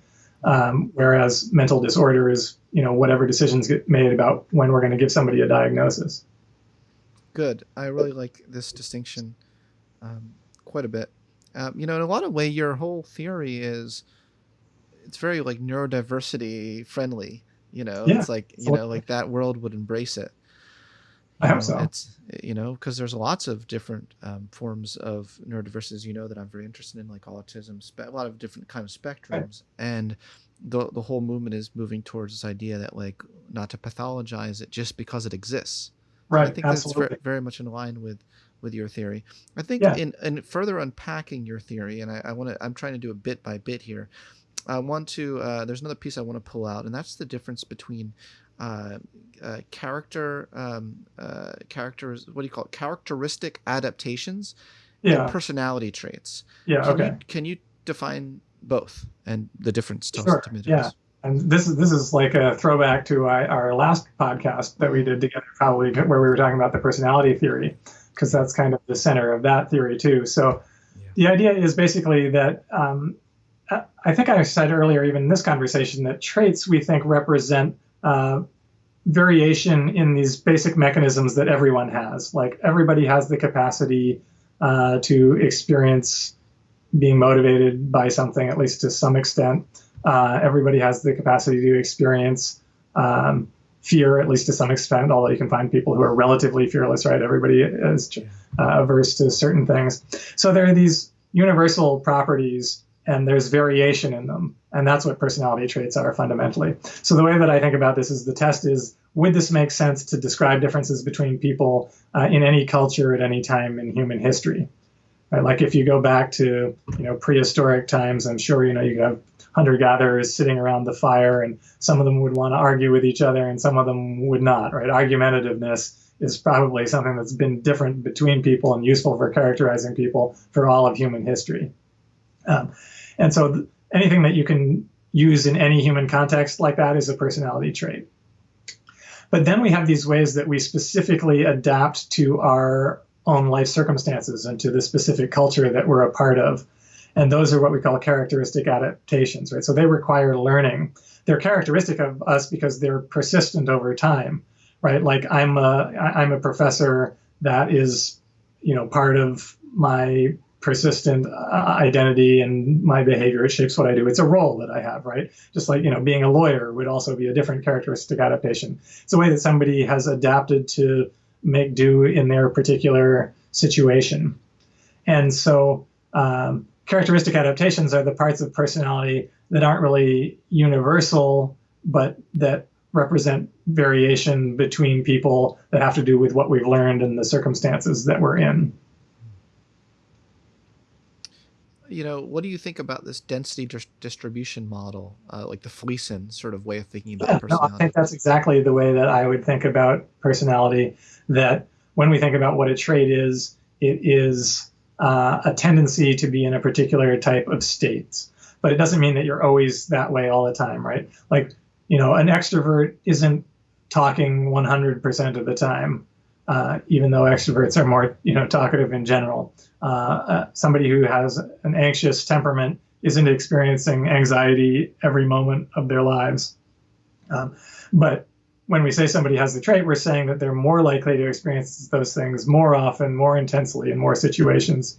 B: um, whereas mental disorder is, you know, whatever decisions get made about when we're going to give somebody a diagnosis.
A: Good. I really like this distinction um, quite a bit. Um, you know, in a lot of way, your whole theory is it's very like neurodiversity friendly. You know, yeah, it's like you know, like that world would embrace it.
B: I hope so.
A: It's you know because there's lots of different um, forms of neurodiversity. You know that I'm very interested in, like autism, a lot of different kind of spectrums, right. and the the whole movement is moving towards this idea that like not to pathologize it just because it exists.
B: Right.
A: I think
B: absolutely.
A: that's very, much in line with with your theory. I think yeah. in in further unpacking your theory, and I, I want to, I'm trying to do a bit by bit here. I want to. Uh, there's another piece I want to pull out, and that's the difference between uh, uh, character um, uh, characters. What do you call it? Characteristic adaptations yeah. and personality traits.
B: Yeah.
A: Can
B: okay.
A: You, can you define both and the difference?
B: Sure. Yeah and this is this is like a throwback to our last podcast that we did together, probably where we were talking about the personality theory, because that's kind of the center of that theory too. So yeah. the idea is basically that um, I think I said earlier, even in this conversation, that traits we think represent uh, variation in these basic mechanisms that everyone has. Like everybody has the capacity uh, to experience being motivated by something, at least to some extent. Uh, everybody has the capacity to experience um, fear, at least to some extent, although you can find people who are relatively fearless, right? Everybody is uh, averse to certain things. So there are these universal properties and there's variation in them. And that's what personality traits are fundamentally. So the way that I think about this is the test is would this make sense to describe differences between people uh, in any culture at any time in human history? Right? Like if you go back to you know prehistoric times, I'm sure you know you could have hunter gatherers sitting around the fire, and some of them would want to argue with each other, and some of them would not. Right? Argumentativeness is probably something that's been different between people and useful for characterizing people for all of human history. Um, and so th- anything that you can use in any human context like that is a personality trait. But then we have these ways that we specifically adapt to our own life circumstances and to the specific culture that we're a part of. And those are what we call characteristic adaptations, right? So they require learning. They're characteristic of us because they're persistent over time, right? Like I'm a I'm a professor that is, you know, part of my persistent uh, identity and my behavior. It shapes what I do. It's a role that I have, right? Just like, you know, being a lawyer would also be a different characteristic adaptation. It's a way that somebody has adapted to make do in their particular situation. And so, um, characteristic adaptations are the parts of personality that aren't really universal, but that represent variation between people that have to do with what we've learned and the circumstances that we're in.
A: you know, what do you think about this density dis- distribution model, uh, like the Fleeson sort of way of thinking about
B: yeah,
A: personality?
B: No, I think that's exactly the way that I would think about personality. That when we think about what a trait is, it is uh, a tendency to be in a particular type of states. But it doesn't mean that you're always that way all the time, right? Like, you know, an extrovert isn't talking 100% of the time, uh, even though extroverts are more, you know, talkative in general. Uh, uh, somebody who has an anxious temperament isn't experiencing anxiety every moment of their lives. Um, but when we say somebody has the trait, we're saying that they're more likely to experience those things more often, more intensely, in more situations.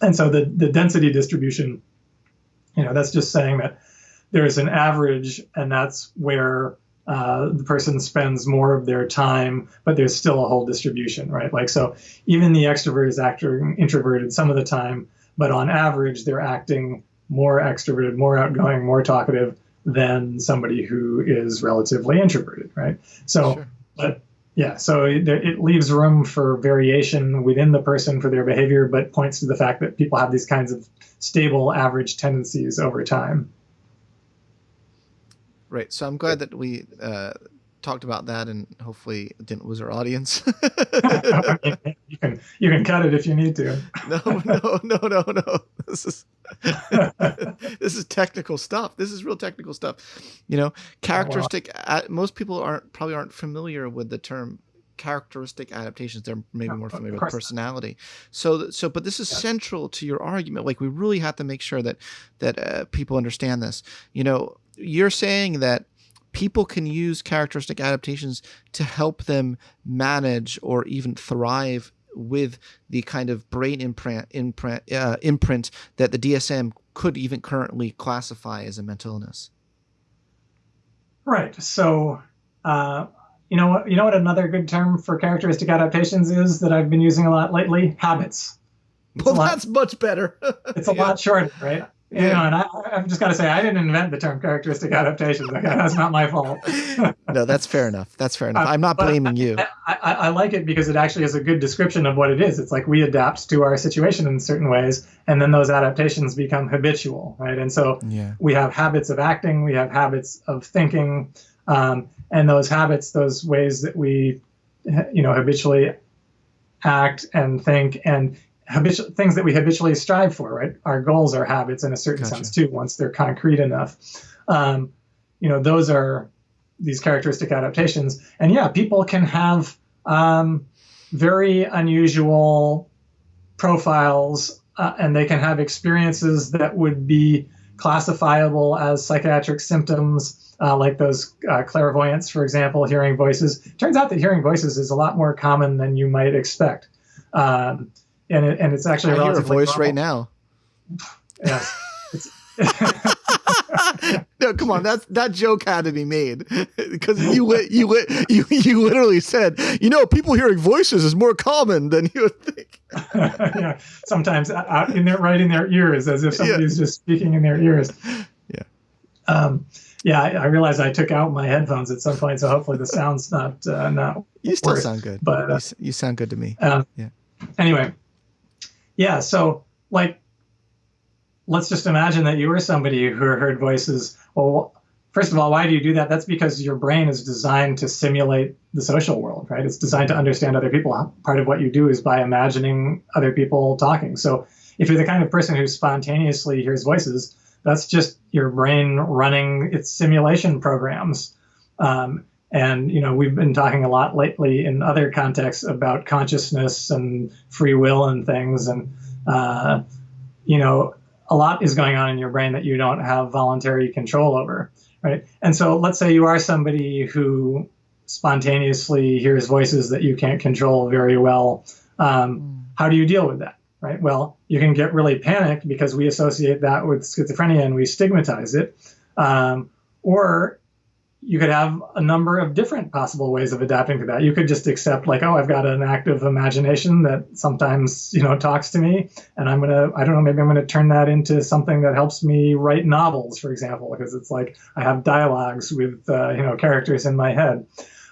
B: And so the, the density distribution, you know, that's just saying that there's an average, and that's where uh, the person spends more of their time, but there's still a whole distribution, right? Like, so even the extrovert is acting introverted some of the time, but on average, they're acting more extroverted, more outgoing, more talkative than somebody who is relatively introverted, right? So, sure. but yeah, so it, it, leaves room for variation within the person for their behavior, but points to the fact that people have these kinds of stable average tendencies over time.
A: Right. So I'm glad that we uh, talked about that and hopefully didn't lose our audience.
B: you can you can cut it if you need to.
A: no, no, no, no, no. This is this is technical stuff. This is real technical stuff. You know, characteristic. Oh, wow. most people aren't probably aren't familiar with the term characteristic adaptations they're maybe more familiar with personality so so but this is yeah. central to your argument like we really have to make sure that that uh, people understand this you know you're saying that people can use characteristic adaptations to help them manage or even thrive with the kind of brain imprint imprint, uh, imprint that the DSM could even currently classify as a mental illness.
B: Right. So, uh, you know what? You know what another good term for characteristic adaptations is that I've been using a lot lately. Habits.
A: It's well, lot, that's much better.
B: it's a yeah. lot shorter, right? You know, and I, have just got to say, I didn't invent the term characteristic adaptations. That's not my fault.
A: no, that's fair enough. That's fair enough. I'm not blaming
B: I,
A: you.
B: I, I, I, like it because it actually is a good description of what it is. It's like we adapt to our situation in certain ways, and then those adaptations become habitual, right? And so yeah. we have habits of acting, we have habits of thinking, um, and those habits, those ways that we, you know, habitually act and think and things that we habitually strive for, right? Our goals are habits in a certain gotcha. sense too, once they're concrete enough. Um, you know, those are these characteristic adaptations. And yeah, people can have um, very unusual profiles uh, and they can have experiences that would be classifiable as psychiatric symptoms, uh, like those uh, clairvoyance, for example, hearing voices. Turns out that hearing voices is a lot more common than you might expect. Um, and it, and it's actually
A: I hear a voice
B: normal.
A: right now.
B: Yes.
A: no, come on. That's that joke had to be made because you li- you li- you you literally said, you know, people hearing voices is more common than you would think.
B: yeah, sometimes out in their right in their ears, as if somebody's just speaking in their ears.
A: Yeah.
B: Um, yeah, I, I realized I took out my headphones at some point, so hopefully the sound's not uh, not.
A: You still
B: worse.
A: sound good.
B: But
A: you,
B: uh,
A: s- you sound good to me.
B: um,
A: Yeah.
B: Anyway, yeah. So like, let's just imagine that you were somebody who heard voices. Well, first of all, why do you do that? That's because your brain is designed to simulate the social world, right? It's designed to understand other people. Part of what you do is by imagining other people talking. So if you're the kind of person who spontaneously hears voices, that's just your brain running its simulation programs. Um, and you know we've been talking a lot lately in other contexts about consciousness and free will and things, and uh, you know a lot is going on in your brain that you don't have voluntary control over, right? And so let's say you are somebody who spontaneously hears voices that you can't control very well. Um, how do you deal with that? Right. Well, you can get really panicked because we associate that with schizophrenia and we stigmatize it. Um, or you could have a number of different possible ways of adapting to that. You could just accept, like, oh, I've got an active imagination that sometimes, you know, talks to me, and I'm gonna, I don't know, maybe I'm gonna turn that into something that helps me write novels, for example, because it's like I have dialogues with, uh, you know, characters in my head.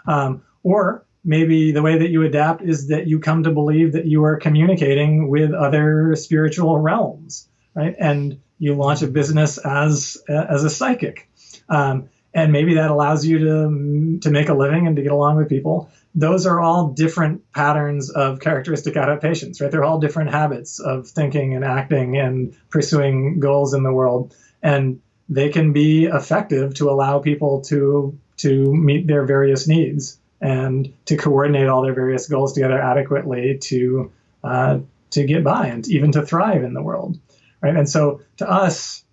B: Um, or maybe the way that you adapt is that you come to believe that you are communicating with other spiritual realms, right? And you launch a business as as a psychic, um, and maybe that allows you to to make a living and to get along with people. Those are all different patterns of characteristic adaptations, right? They're all different habits of thinking and acting and pursuing goals in the world, and they can be effective to allow people to to meet their various needs and to coordinate all their various goals together adequately to uh, to get by and even to thrive in the world, right? And so to us,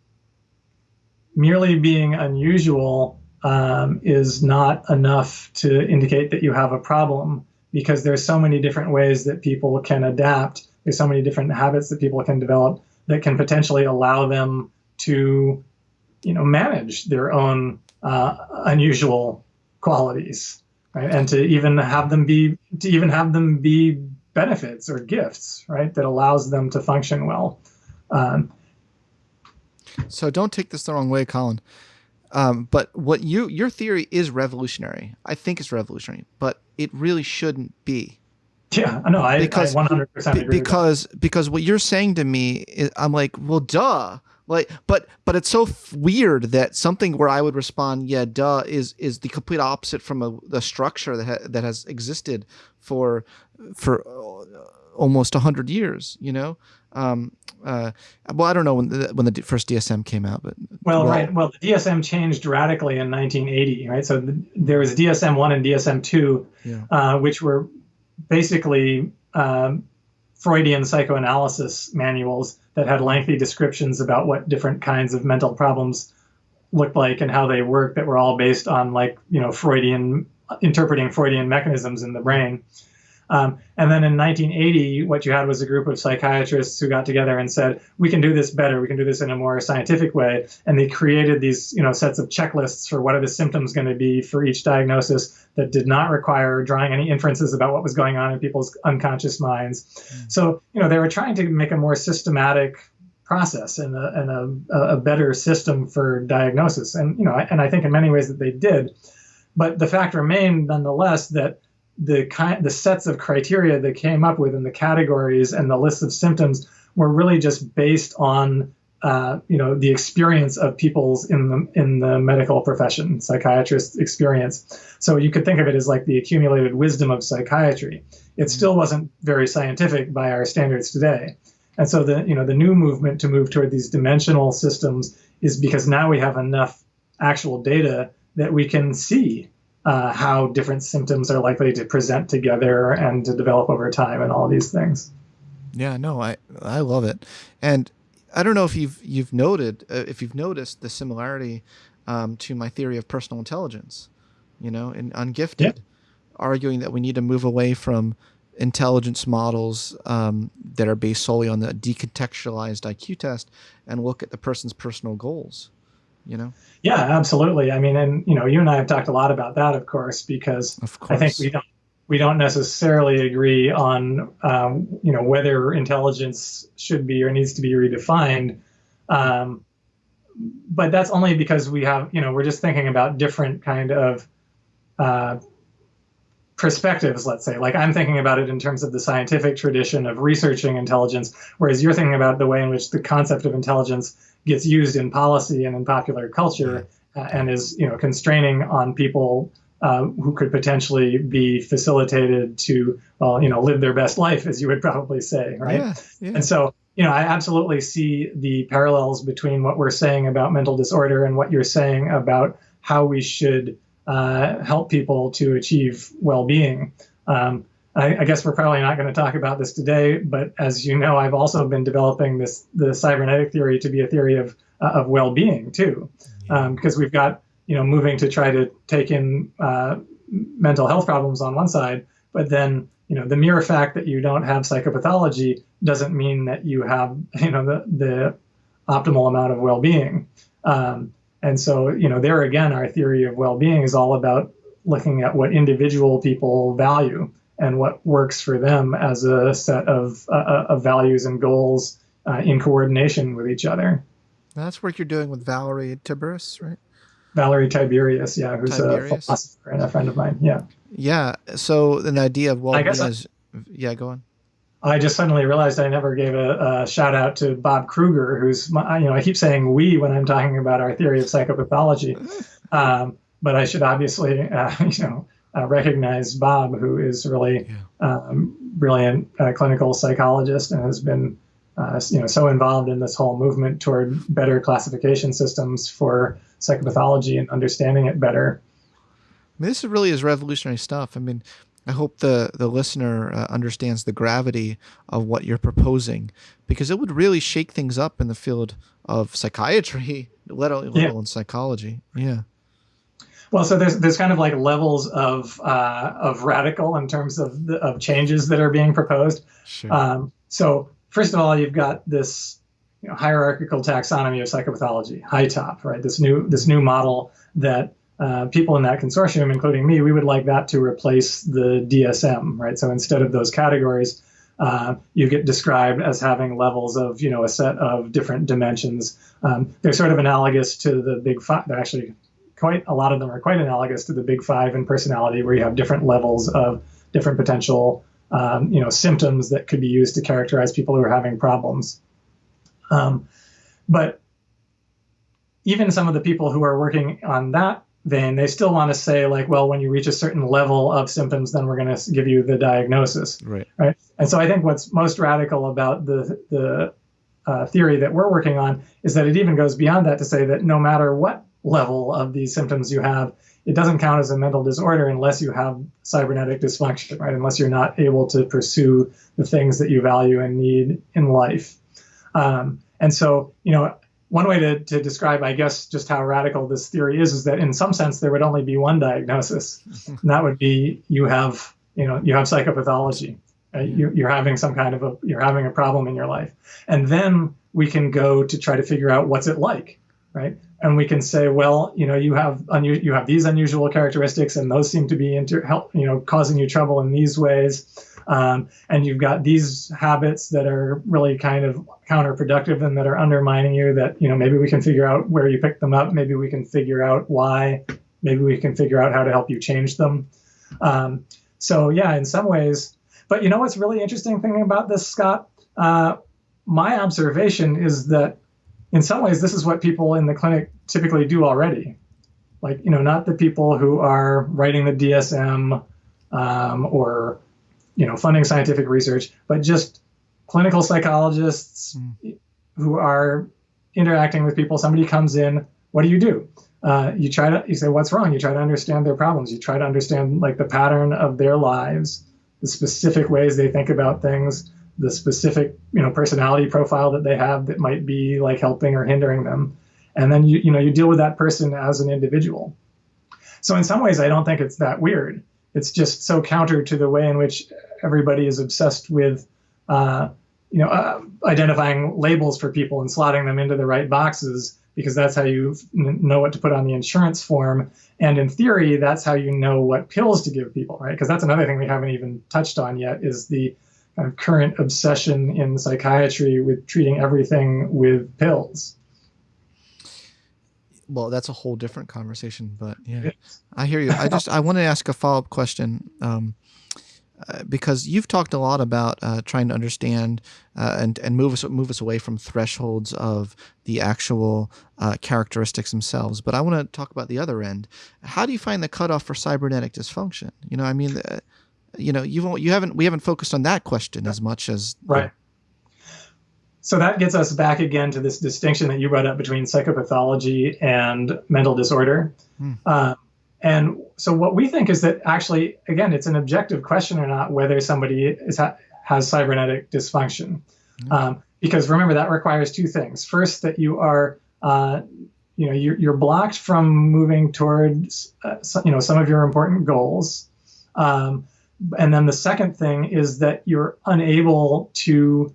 B: merely being unusual um, is not enough to indicate that you have a problem because there's so many different ways that people can adapt. There's so many different habits that people can develop that can potentially allow them to, you know, manage their own uh, unusual qualities right? And to even have them be to even have them be benefits or gifts, right? That allows them to function well. Um,
A: So don't take this the wrong way, Colin. Um, but what you your theory is revolutionary. I think it's revolutionary, but it really shouldn't be.
B: yeah, no, I,
A: Because-
B: I 100%
A: Be-
B: agree. with
A: because because what you're saying to me is, I'm like, well, duh. Like, but but it's so f- weird that something where I would respond, yeah, duh, is is the complete opposite from a the structure that ha- that has existed for for uh, almost hundred years. You know, um, uh, well, I don't know when the, when the first DSM came out, but
B: that. Well, right. Well, the DSM changed radically in 1980, right? So the, there was DSM one and DSM two,
A: Yeah.
B: uh, which were basically um, Freudian psychoanalysis manuals that had lengthy descriptions about what different kinds of mental problems looked like and how they work that were all based on like you know Freudian interpreting Freudian mechanisms in the brain. Um, and then in 1980, what you had was a group of psychiatrists who got together and said, "We can do this better. We can do this in a more scientific way." And they created these, you know, sets of checklists for what are the symptoms going to be for each diagnosis that did not require drawing any inferences about what was going on in people's unconscious minds. So, you know, they were trying to make a more systematic process and a, and a, a better system for diagnosis. And, you know, and I think in many ways that they did. But the fact remained nonetheless that the kind the sets of criteria that came up with and the categories and the list of symptoms were really just based on uh, you know the experience of people's in the in the medical profession psychiatrist experience. So you could think of it as like the accumulated wisdom of psychiatry. It still wasn't very scientific by our standards today. And so the you know the new movement to move toward these dimensional systems is because now we have enough actual data that we can see uh, how different symptoms are likely to present together and to develop over time and all these things.
A: Yeah, no, I I love it, and I don't know if you've you've noted uh, if you've noticed the similarity um, to my theory of personal intelligence. You know, in Ungifted, arguing that we need to move away from intelligence models um, that are based solely on the decontextualized IQ test and look at the person's personal goals. You know?
B: Yeah, absolutely. I mean, and you know, you and I have talked a lot about that, of course, because
A: of course.
B: I think we don't we don't necessarily agree on um, you know whether intelligence should be or needs to be redefined. Um, but that's only because we have you know we're just thinking about different kind of uh, perspectives, let's say. Like I'm thinking about it in terms of the scientific tradition of researching intelligence, whereas you're thinking about the way in which the concept of intelligence gets used in policy and in popular culture uh, and is, you know, constraining on people uh, who could potentially be facilitated to, well, you know, live their best life, as you would probably say, right?
A: Yeah, yeah.
B: And so, you know, I absolutely see the parallels between what we're saying about mental disorder and what you're saying about how we should uh, help people to achieve well-being. Um, I, I, guess we're probably not going to talk about this today, but as you know, I've also been developing this the cybernetic theory to be a theory of uh, of well-being too, um, because we've got you know moving to try to take in uh, mental health problems on one side, but then you know the mere fact that you don't have psychopathology doesn't mean that you have you know the the optimal amount of well-being. Um, and so, you know, there again, our theory of well-being is all about looking at what individual people value and what works for them as a set of, uh, uh, of values and goals uh, in coordination with each other.
A: That's work you're doing with Valerie Tiberius, right?
B: Valerie Tiberius, yeah, who's Tiberius. a philosopher and a friend of mine. Yeah.
A: Yeah. So an idea of well-being is, yeah, go on.
B: I just suddenly realized I never gave a, a, shout out to Bob Krueger, who's my, you know I keep saying we when I'm talking about our theory of psychopathology, um, but I should obviously uh, you know uh, recognize Bob, who is really yeah. um, brilliant uh, clinical psychologist and has been uh, you know so involved in this whole movement toward better classification systems for psychopathology and understanding it better.
A: I mean, this really is revolutionary stuff. I mean, I hope the, the listener uh, understands the gravity of what you're proposing because it would really shake things up in the field of psychiatry, let alone, yeah. alone psychology. Yeah.
B: Well, so there's there's kind of like levels of uh, of radical in terms of the, of changes that are being proposed.
A: Sure.
B: Um, so first of all, you've got this you know, hierarchical taxonomy of psychopathology, HiTOP, right? This new this new model that uh, people in that consortium, including me, we would like that to replace the DSM, right? So instead of those categories, uh, you get described as having levels of, you know, a set of different dimensions. Um, they're sort of analogous to the big five. They're actually quite a lot of them are quite analogous to the big five in personality, where you have different levels of different potential, um, you know, symptoms that could be used to characterize people who are having problems. Um, but even some of the people who are working on that vein, they still want to say like, well, when you reach a certain level of symptoms, then we're going to give you the diagnosis.
A: Right.
B: Right. And so I think what's most radical about the the uh, theory that we're working on is that it even goes beyond that to say that no matter what level of these symptoms you have, it doesn't count as a mental disorder unless you have cybernetic dysfunction, right? Unless you're not able to pursue the things that you value and need in life. Um, and so, you know, one way to, to describe, I guess, just how radical this theory is, is that in some sense there would only be one diagnosis, and that would be you have, you know, you have psychopathology. Right? You, you're having some kind of a, you're having a problem in your life, and then we can go to try to figure out what's it like, right? And we can say, well, you know, you have you have these unusual characteristics, and those seem to be inter- help, you know, causing you trouble in these ways um, and you've got these habits that are really kind of counterproductive and that are undermining you that, you know, maybe we can figure out where you picked them up. Maybe we can figure out why. Maybe we can figure out how to help you change them. Um, so, yeah, in some ways. But you know what's really interesting thing about this, Scott? Uh, my observation is that in some ways, this is what people in the clinic typically do already. Like, you know, not the people who are writing the DSM um, or you know, funding scientific research, but just clinical psychologists mm. who are interacting with people. Somebody comes in, what do you do? Uh, you try to you say what's wrong. You try to understand their problems. You try to understand like the pattern of their lives, the specific ways they think about things, the specific you know personality profile that they have that might be like helping or hindering them, and then you you know you deal with that person as an individual. So in some ways, I don't think it's that weird it's just so counter to the way in which everybody is obsessed with, uh, you know, uh, identifying labels for people and slotting them into the right boxes because that's how you know what to put on the insurance form. And in theory, that's how you know what pills to give people, right? Because that's another thing we haven't even touched on yet is the of current obsession in psychiatry with treating everything with pills.
A: Well, that's a whole different conversation, but yeah, I hear you. I just I want to ask a follow up question. Um, uh, because you've talked a lot about uh, trying to understand uh, and and move us move us away from thresholds of the actual uh, characteristics themselves. But I want to talk about the other end. How do you find the cutoff for cybernetic dysfunction? You know, I mean, uh, you know, you you haven't we haven't focused on that question as much as
B: right. So that gets us back again to this distinction that you brought up between psychopathology and mental disorder. Hmm. And so what we think is that actually, again, it's an objective question or not whether somebody is ha- has cybernetic dysfunction. Mm-hmm. Um, because remember, that requires two things. First, that you are, uh, you know, you're, you're, blocked from moving towards, uh, you know, some of your important goals. Um, and then the second thing is that you're unable to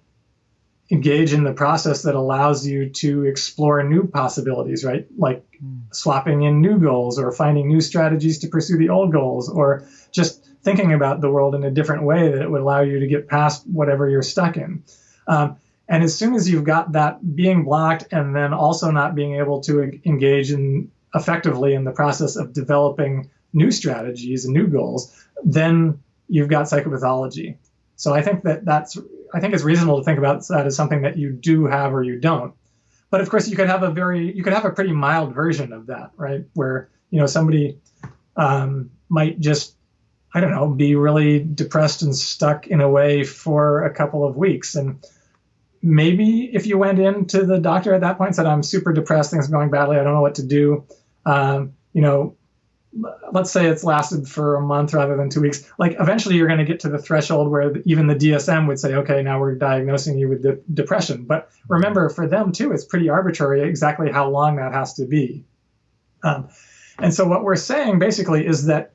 B: engage in the process that allows you to explore new possibilities, right? Like mm. swapping in new goals or finding new strategies to pursue the old goals or just thinking about the world in a different way that it would allow you to get past whatever you're stuck in. Um, and as soon as you've got that being blocked and then also not being able to engage in effectively in the process of developing new strategies and new goals, then you've got psychopathology. So I think that that's I think it's reasonable to think about that as something that you do have or you don't. But of course, you could have a very you could have a pretty mild version of that, right? Where you know somebody um, might just I don't know be really depressed and stuck in a way for a couple of weeks, and maybe if you went in to the doctor at that point said I'm super depressed, things are going badly, I don't know what to do. Um, you know, let's say it's lasted for a month rather than two weeks, like eventually you're going to get to the threshold where even the DSM would say, okay, now we're diagnosing you with de- depression. But remember, for them too, it's pretty arbitrary exactly how long that has to be. Um, and so what we're saying basically is that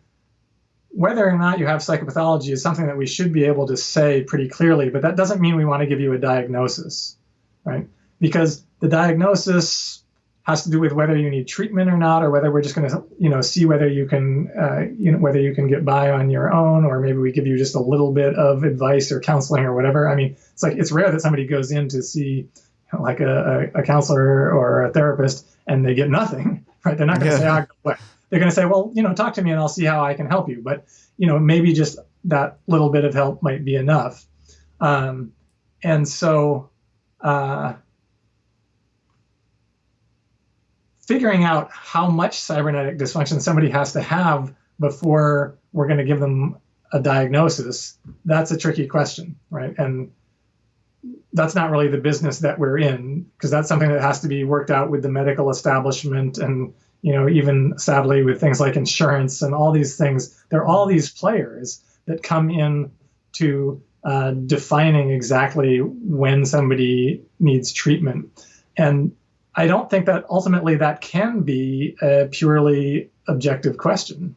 B: whether or not you have psychopathology is something that we should be able to say pretty clearly, but that doesn't mean we want to give you a diagnosis, right? Because the diagnosis has to do with whether you need treatment or not, or whether we're just going to, you know, see whether you can, uh, you know, whether you can get by on your own, or maybe we give you just a little bit of advice or counseling or whatever. I mean, it's like it's rare that somebody goes in to see, you know, like a, a, counselor or a therapist and they get nothing, right? They're not going to yeah. say, oh, They're going to say, well, you know, talk to me and I'll see how I can help you. But you know, maybe just that little bit of help might be enough. Um, and so. Uh, figuring out how much cybernetic dysfunction somebody has to have before we're going to give them a diagnosis, that's a tricky question, right? And that's not really the business that we're in because that's something that has to be worked out with the medical establishment and you know even sadly with things like insurance and all these things there are all these players that come in to uh, defining exactly when somebody needs treatment and I don't think that ultimately that can be a purely objective question.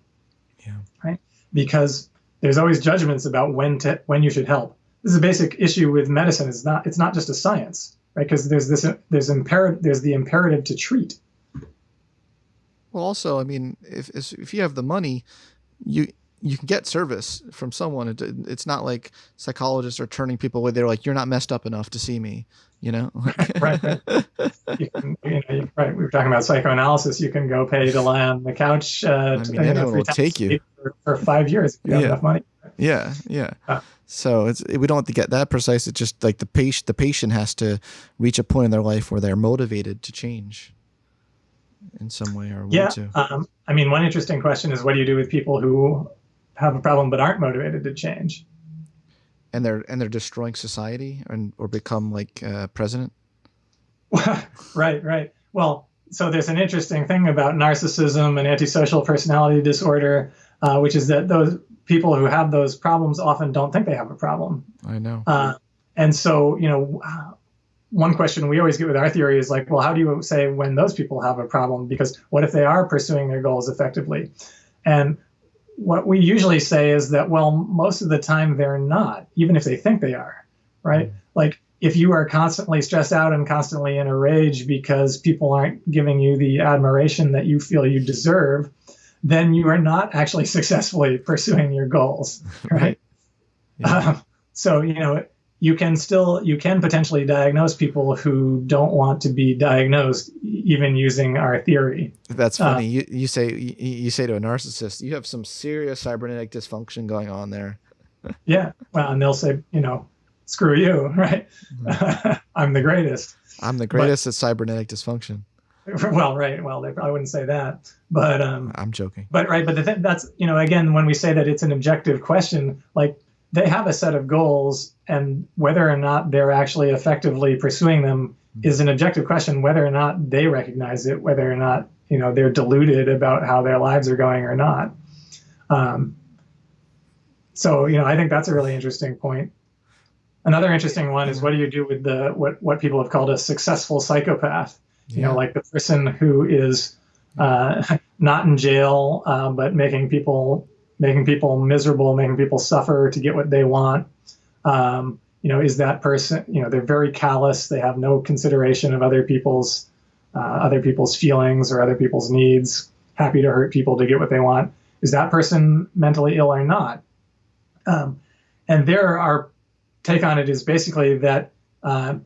B: Yeah. Right? Because there's always judgments about when to when you should help. This is a basic issue with medicine. It's not it's not just a science, right? Because there's this there's imperative there's the imperative to treat.
A: Well, also, I mean, if if you have the money, you you can get service from someone. It, it's not like psychologists are turning people away. They're like, "You're not messed up enough to see me," you know.
B: right. right. You can, you know, right. We were talking about psychoanalysis. You can go pay to lie on the couch. Uh, I
A: mean, anyone will take you
B: for, for, five years if you have
A: yeah.
B: enough money.
A: Yeah, yeah. Uh, so it's we don't have to get that precise. It's just like the patient. The patient has to reach a point in their life where they're motivated to change in some way or
B: yeah. Um, I mean, one interesting question is, what do you do with people who have a problem but aren't motivated to change.
A: And they're and they're destroying society and or become like uh, president.
B: right, right. Well, so there's an interesting thing about narcissism and antisocial personality disorder, uh, which is that those people who have those problems often don't think they have a problem.
A: I know.
B: Uh, and so, you know, one question we always get with our theory is like, well, how do you say when those people have a problem? Because what if they are pursuing their goals effectively? And what we usually say is that well most of the time they're not even if they think they are right mm-hmm. like if you are constantly stressed out and constantly in a rage because people aren't giving you the admiration that you feel you deserve then you are not actually successfully pursuing your goals right yeah. um, so you know you can still you can potentially diagnose people who don't want to be diagnosed even using our theory.
A: That's funny. Uh, you, you say you, you say to a narcissist you have some serious cybernetic dysfunction going on there.
B: Yeah. Well and they'll say you know screw you right? Mm-hmm. i'm the greatest.
A: I'm the greatest but, at cybernetic dysfunction.
B: Well right. Well they probably wouldn't say that. But um
A: i'm joking.
B: but right but the th- that's you know again when we say that it's an objective question like they have a set of goals, and whether or not they're actually effectively pursuing them is an objective question. Whether or not they recognize it, whether or not you know they're deluded about how their lives are going or not. Um, so you know, I think that's a really interesting point. Another interesting one is what do you do with the what what people have called a successful psychopath? You know, like the person who is uh, not in jail uh, but making people making people miserable, making people suffer to get what they want. Um, you know, is that person? You know, they're very callous. They have no consideration of other people's uh, other people's feelings or other people's needs. Happy to hurt people to get what they want. Is that person mentally ill or not? Um, and there, our take on it is basically that uh,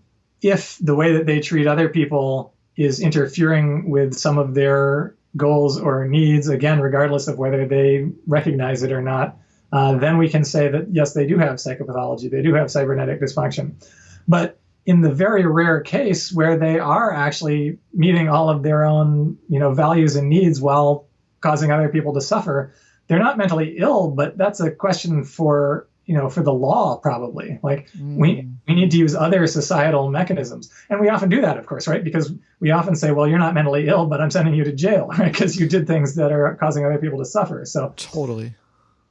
B: if the way that they treat other people is interfering with some of their goals or needs, again, regardless of whether they recognize it or not, uh, then we can say that yes, they do have psychopathology, they do have cybernetic dysfunction. But in the very rare case where they are actually meeting all of their own, you know, values and needs while causing other people to suffer, they're not mentally ill, but that's a question for you know for the law probably. Like mm. we we need to use other societal mechanisms. And we often do that of course right? Because we often say well you're not mentally ill but i'm sending you to jail right? Because you did things that are causing other people to suffer. So
A: totally.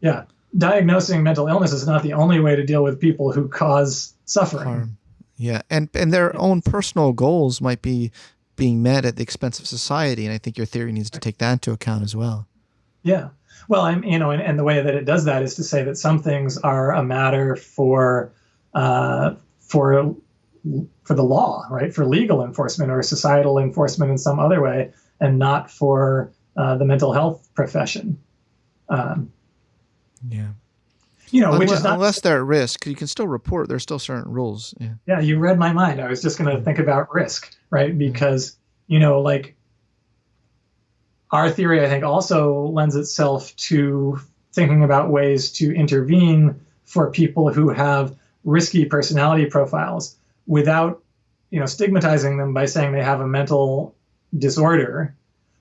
B: Yeah. Diagnosing mental illness is not the only way to deal with people who cause suffering. Harm.
A: yeah. And and their own personal goals might be being met at the expense of society. And i think your theory needs to take that into account as well.
B: Yeah well, I'm, you know, and, and the way that it does that is to say that some things are a matter for uh, for for the law, right? For legal enforcement or societal enforcement in some other way, and not for uh, the mental health profession. Um,
A: yeah.
B: You know,
A: unless,
B: which is not
A: unless they're at risk, you can still report. There's still certain rules. Yeah.
B: Yeah, you read my mind. I was just going to think about risk, right? Because you know, like our theory, I think, also lends itself to thinking about ways to intervene for people who have risky personality profiles without, you know, stigmatizing them by saying they have a mental disorder,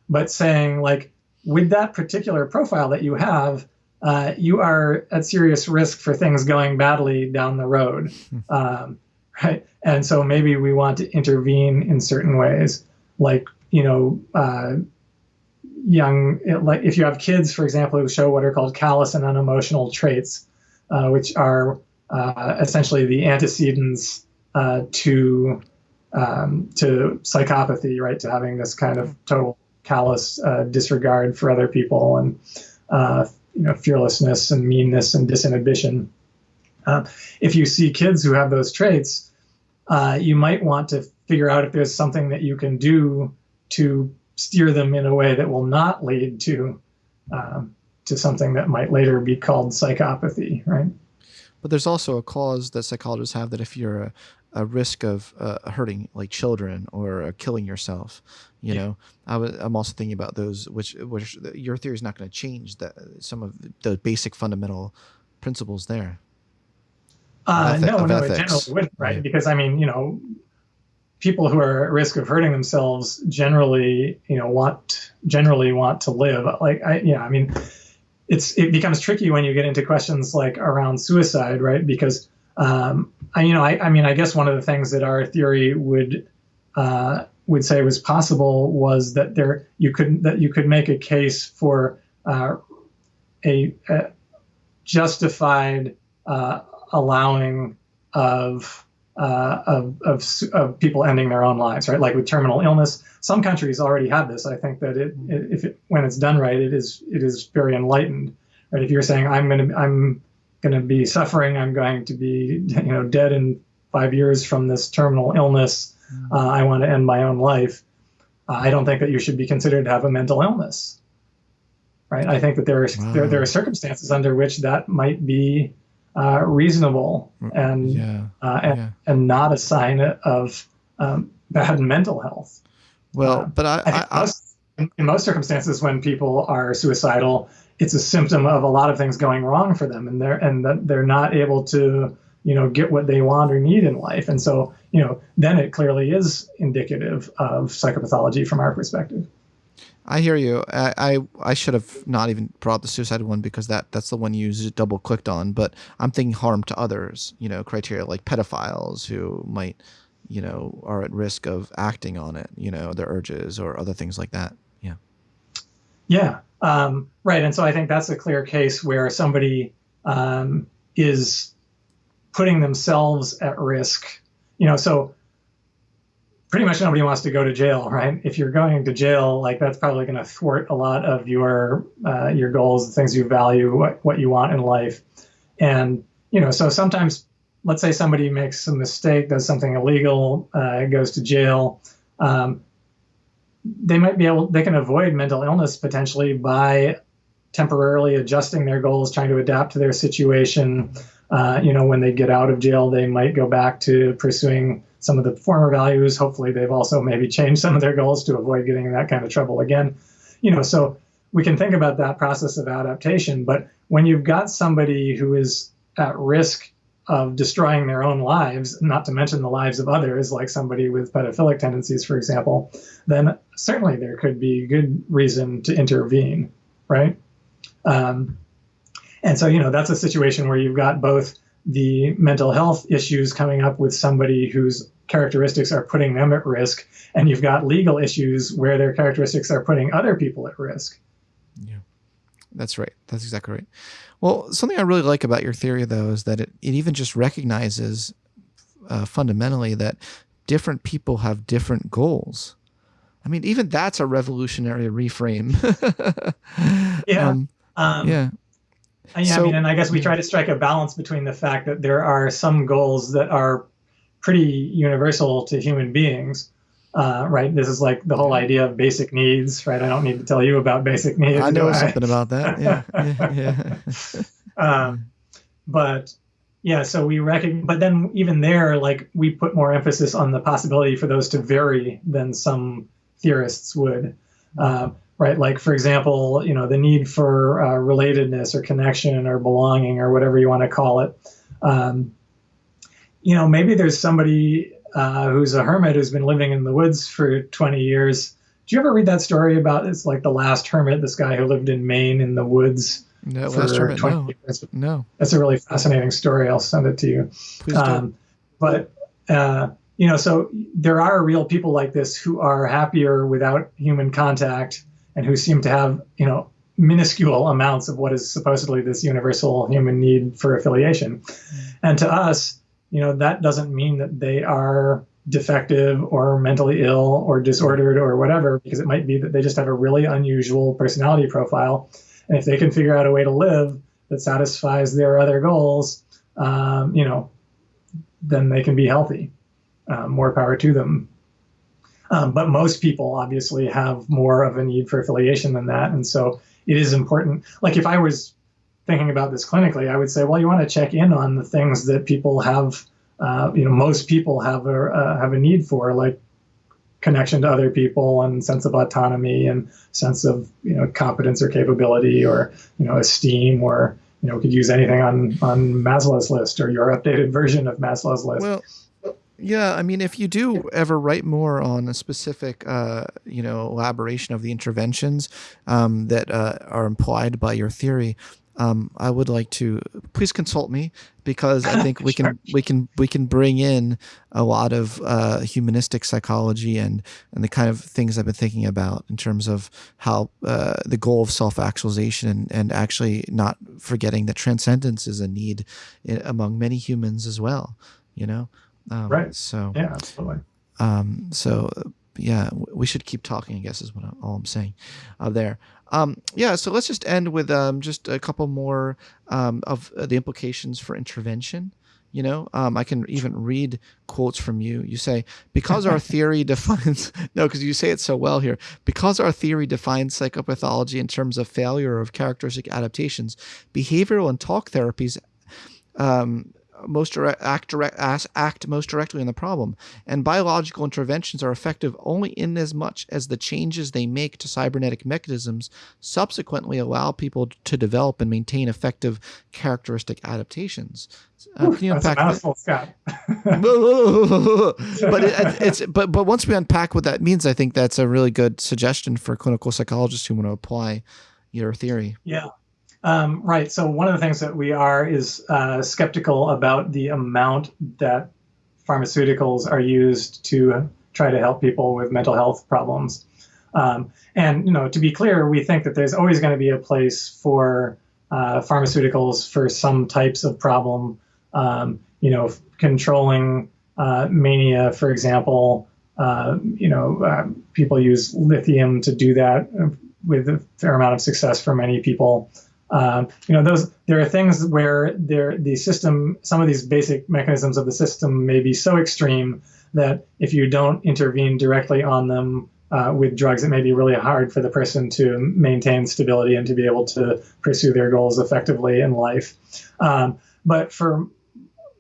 B: but saying like, with that particular profile that you have, uh, you are at serious risk for things going badly down the road. Hmm. Um, right. And so maybe we want to intervene in certain ways, like, you know, uh, young, like if you have kids, for example, who show what are called callous and unemotional traits, uh, which are uh, essentially the antecedents uh, to um, to psychopathy, right? To having this kind of total callous uh, disregard for other people and uh, you know fearlessness and meanness and disinhibition. Uh, if you see kids who have those traits, you might want to figure out if there's something that you can do to steer them in a way that will not lead to um, to something that might later be called psychopathy, right?
A: But there's also a clause that psychologists have that if you're a, a risk of uh, hurting like children or uh, killing yourself, you yeah. know, I w- I'm also thinking about those, which which your theory is not going to change that some of the basic fundamental principles there.
B: Uh, no, no, ethics. it generally wouldn't, right? Yeah. Because I mean, you know, people who are at risk of hurting themselves generally, you know, want generally want to live. Like, I, yeah, I mean, it's it becomes tricky when you get into questions like around suicide, right? Because, um, I, you know, I, I mean, I guess one of the things that our theory would uh, would say was possible was that there you could that you could make a case for uh, a, a, justified uh, allowing of uh, of, of, of, people ending their own lives, right? Like with terminal illness, some countries already have this. I think that it, it, if it, when it's done right, it is it is very enlightened, Right? If you're saying I'm going to I'm going to be suffering, I'm going to be you know dead in five years from this terminal illness. Mm. Uh, I want to end my own life. Uh, I don't think that you should be considered to have a mental illness. Right? I think that there are wow. there, there are circumstances under which that might be uh, reasonable mm, and yeah. Uh, and, yeah. and not a sign of um, bad mental health.
A: Well, uh, but I, I, I
B: most, in most circumstances when people are suicidal, it's a symptom of a lot of things going wrong for them, and they're and that they're not able to you know get what they want or need in life, and so you know then it clearly is indicative of psychopathology from our perspective.
A: I hear you. I, I, I should have not even brought the suicide one because that that's the one you double clicked on. But I'm thinking harm to others. You know, criteria like pedophiles who might, you know, are at risk of acting on it. You know, their urges or other things like that. Yeah.
B: Yeah. Um, right. And so I think that's a clear case where somebody um, is putting themselves at risk. You know, so pretty much nobody wants to go to jail, right? If you're going to jail, like that's probably going to thwart a lot of your uh, your goals, the things you value, what what you want in life, and you know, so sometimes, let's say somebody makes a mistake, does something illegal, uh, goes to jail. Um, they might be able, they can avoid mental illness potentially by temporarily adjusting their goals, trying to adapt to their situation. Uh, you know, when they get out of jail, they might go back to pursuing some of the former values. Hopefully, they've also maybe changed some of their goals to avoid getting in that kind of trouble again. You know, so we can think about that process of adaptation. But when you've got somebody who is at risk of destroying their own lives, not to mention the lives of others, like somebody with pedophilic tendencies, for example, then certainly there could be good reason to intervene, right? Um, and so, you know, that's a situation where you've got both the mental health issues coming up with somebody whose characteristics are putting them at risk, and you've got legal issues where their characteristics are putting other people at risk.
A: Yeah, that's right. That's exactly right. Well, something I really like about your theory, though, is that it, it even just recognizes uh, fundamentally that different people have different goals. I mean, even that's a revolutionary reframe.
B: yeah. Um, um,
A: yeah.
B: Yeah, so, I mean, and I guess we try to strike a balance between the fact that there are some goals that are pretty universal to human beings, uh, right? This is like the whole idea of basic needs, right? I don't need to tell you about basic needs.
A: I know something about that. Yeah, yeah.
B: yeah. um, but yeah, so we recognize, but then even there, like we put more emphasis on the possibility for those to vary than some theorists would. Uh, right? Like, for example, you know, the need for uh, relatedness or connection or belonging or whatever you want to call it. Um, you know, maybe there's somebody uh, who's a hermit who's been living in the woods for 20 years. Do you ever read that story about it's like the last hermit, this guy who lived in Maine in the woods?
A: No, for last hermit, 20 no. Years? No.
B: That's a really fascinating story. I'll send it to you.
A: Please um,
B: But uh, you know, so there are real people like this who are happier without human contact and who seem to have, you know, minuscule amounts of what is supposedly this universal human need for affiliation. And to us, you know, that doesn't mean that they are defective or mentally ill or disordered or whatever, because it might be that they just have a really unusual personality profile. And if they can figure out a way to live that satisfies their other goals, um, you know, then they can be healthy. Um, more power to them. Um, but most people obviously have more of a need for affiliation than that. And so it is important. Like if I was thinking about this clinically, I would say, well, you want to check in on the things that people have, uh, you know, most people have a, uh, have a need for, like connection to other people and sense of autonomy and sense of, you know, competence or capability or, you know, esteem or, you know, could use anything on, on Maslow's list or your updated version of Maslow's list.
A: Well, yeah, I mean, if you do ever write more on a specific, uh, you know, elaboration of the interventions um, that uh, are implied by your theory, um, I would like to please consult me because I think we sure. can we can we can bring in a lot of uh, humanistic psychology and and the kind of things I've been thinking about in terms of how uh, the goal of self actualization and, and actually not forgetting that transcendence is a need in, among many humans as well. You know.
B: Um, right.
A: So
B: yeah, absolutely.
A: Um, so yeah, we should keep talking. I guess is what I'm, all I'm saying uh, there. Um, yeah, so let's just end with um, just a couple more um, of the implications for intervention. You know, um, I can even read quotes from you. You say, because our theory defines, no, because you say it so well here, because our theory defines psychopathology in terms of failure of characteristic adaptations, behavioral and talk therapies um, most direct, act, direct, act most directly on the problem, and biological interventions are effective only in as much as the changes they make to cybernetic mechanisms subsequently allow people to develop and maintain effective characteristic adaptations.
B: Uh, can you unpack That's a Scott.
A: but it, it's but but once we unpack what that means, I think that's a really good suggestion for clinical psychologists who want to apply your theory.
B: Yeah. Um, right. So one of the things that we are is uh, skeptical about the amount that pharmaceuticals are used to try to help people with mental health problems. Um, and you know, to be clear, we think that there's always going to be a place for uh, pharmaceuticals for some types of problem. Um, you know, controlling uh, mania, for example. Uh, you know, uh, people use lithium to do that with a fair amount of success for many people. Um, you know, those there are things where there the system, some of these basic mechanisms of the system may be so extreme that if you don't intervene directly on them uh, with drugs, it may be really hard for the person to maintain stability and to be able to pursue their goals effectively in life. Um, but for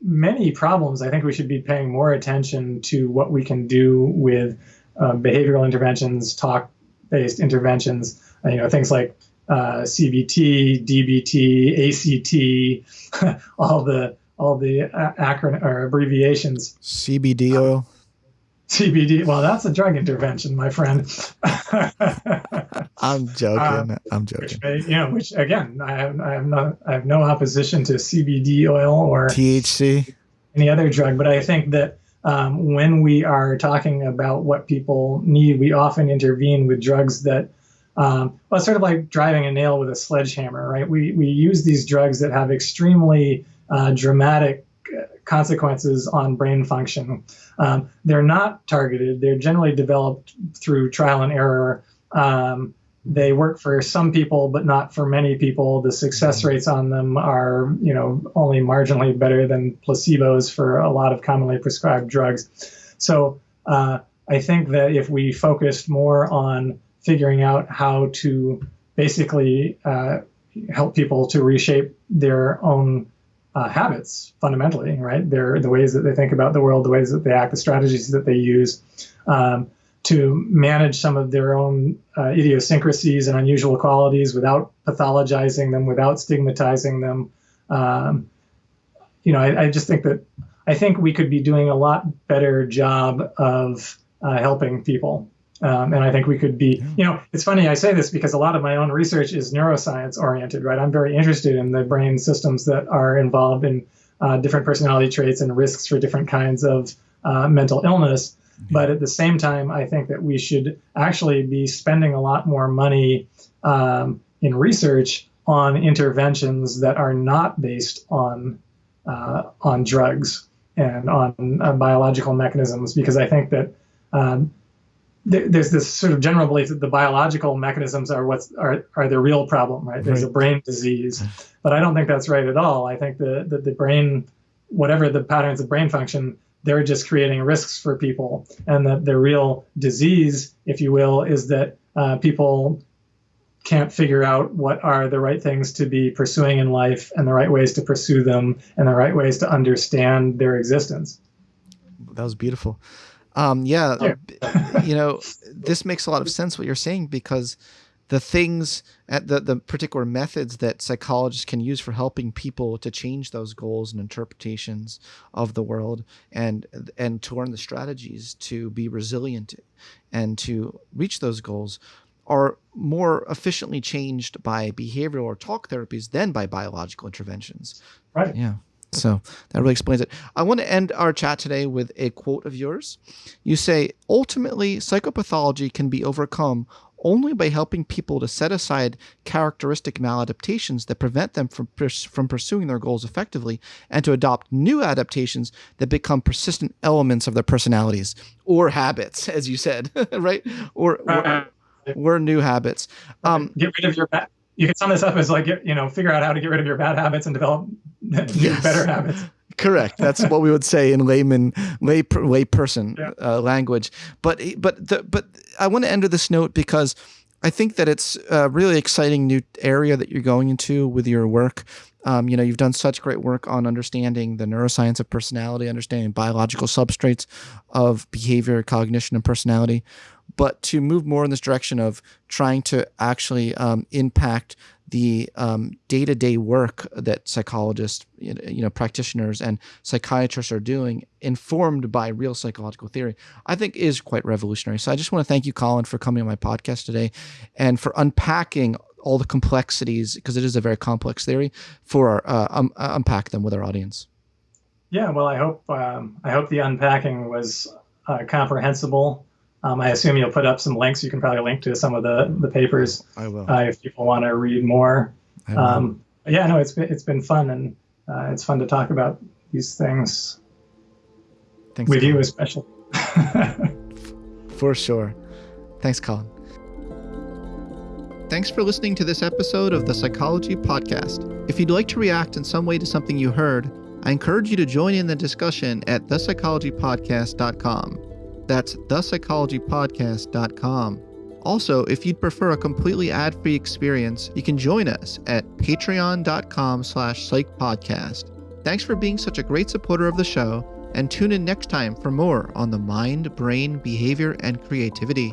B: many problems, I think we should be paying more attention to what we can do with uh, behavioral interventions, talk-based interventions. Uh, you know, things like uh, CBT, DBT, ACT, all the all the acronym or abbreviations.
A: CBD oil.
B: CBD. Well, that's a drug intervention, my friend.
A: I'm joking. Um, I'm joking.
B: Which, you know, which again, I have, I have no, I have no opposition to CBD oil or
A: THC,
B: any other drug, but I think that um, when we are talking about what people need, we often intervene with drugs that um, well, it's sort of like driving a nail with a sledgehammer, right? We, we use these drugs that have extremely uh, dramatic uh, consequences on brain function. Um, they're not targeted. They're generally developed through trial and error. Um, they work for some people, but not for many people. The success rates on them are, you know, only marginally better than placebos for a lot of commonly prescribed drugs. So uh, I think that if we focused more on figuring out how to basically uh, help people to reshape their own uh, habits fundamentally, right? Their the ways that they think about the world, the ways that they act, the strategies that they use um, to manage some of their own uh, idiosyncrasies and unusual qualities without pathologizing them, without stigmatizing them. Um, you know, I, I, just think that I think we could be doing a lot better job of uh, helping people um, and I think we could be, you know, it's funny I say this because a lot of my own research is neuroscience oriented, right? I'm very interested in the brain systems that are involved in uh, different personality traits and risks for different kinds of uh, mental illness. But at the same time, I think that we should actually be spending a lot more money um, in research on interventions that are not based on uh, on drugs and on uh, biological mechanisms, because I think that um, there's this sort of general belief that the biological mechanisms are what's are, are the real problem, right? There's right. a brain disease, but I don't think that's right at all. I think that the, the brain, whatever the patterns of brain function, they're just creating risks for people, and that the real disease, if you will, is that uh, people can't figure out what are the right things to be pursuing in life and the right ways to pursue them and the right ways to understand their existence.
A: That was beautiful. Um, yeah, you know, this makes a lot of sense what you're saying because the things at the, the particular methods that psychologists can use for helping people to change those goals and interpretations of the world and and to learn the strategies to be resilient and to reach those goals are more efficiently changed by behavioral or talk therapies than by biological interventions.
B: Right.
A: Yeah. So that really explains it. I want to end our chat today with a quote of yours. You say, ultimately, psychopathology can be overcome only by helping people to set aside characteristic maladaptations that prevent them from, from pursuing their goals effectively and to adopt new adaptations that become persistent elements of their personalities or habits, as you said, right? Or, or, or new habits.
B: Um, get rid of your bad. You can sum this up as like, you know, figure out how to get rid of your bad habits and develop yes. better habits.
A: Correct. That's what we would say in layman, lay lay person yeah. uh, language. But but the, but I want to end with this note because I think that it's a really exciting new area that you're going into with your work. Um, you know, you've done such great work on understanding the neuroscience of personality, understanding biological substrates of behavior, cognition, and personality. But to move more in this direction of trying to actually um, impact the um, day-to-day work that psychologists, you know, practitioners and psychiatrists are doing, informed by real psychological theory, I think is quite revolutionary. So I just want to thank you, Colin, for coming on my podcast today, and for unpacking all the complexities because it is a very complex theory for our, uh, um, uh, unpack them with our audience.
B: Yeah, well, I hope um, I hope the unpacking was uh, comprehensible um, I assume you'll put up some links. You can probably link to some of the the papers.
A: I will.
B: Uh, if people want to read more. Um, yeah, no, it's been it's been fun and uh, it's fun to talk about these things Thanks, with Colin. you, especially.
A: for sure. Thanks, Colin. Thanks for listening to this episode of the Psychology Podcast. If you'd like to react in some way to something you heard, I encourage you to join in the discussion at thepsychologypodcast.com. That's thepsychologypodcast.com. Also, if you'd prefer a completely ad-free experience, you can join us at patreon.com slash psychpodcast. Thanks for being such a great supporter of the show, and tune in next time for more on the mind, brain, behavior, and creativity.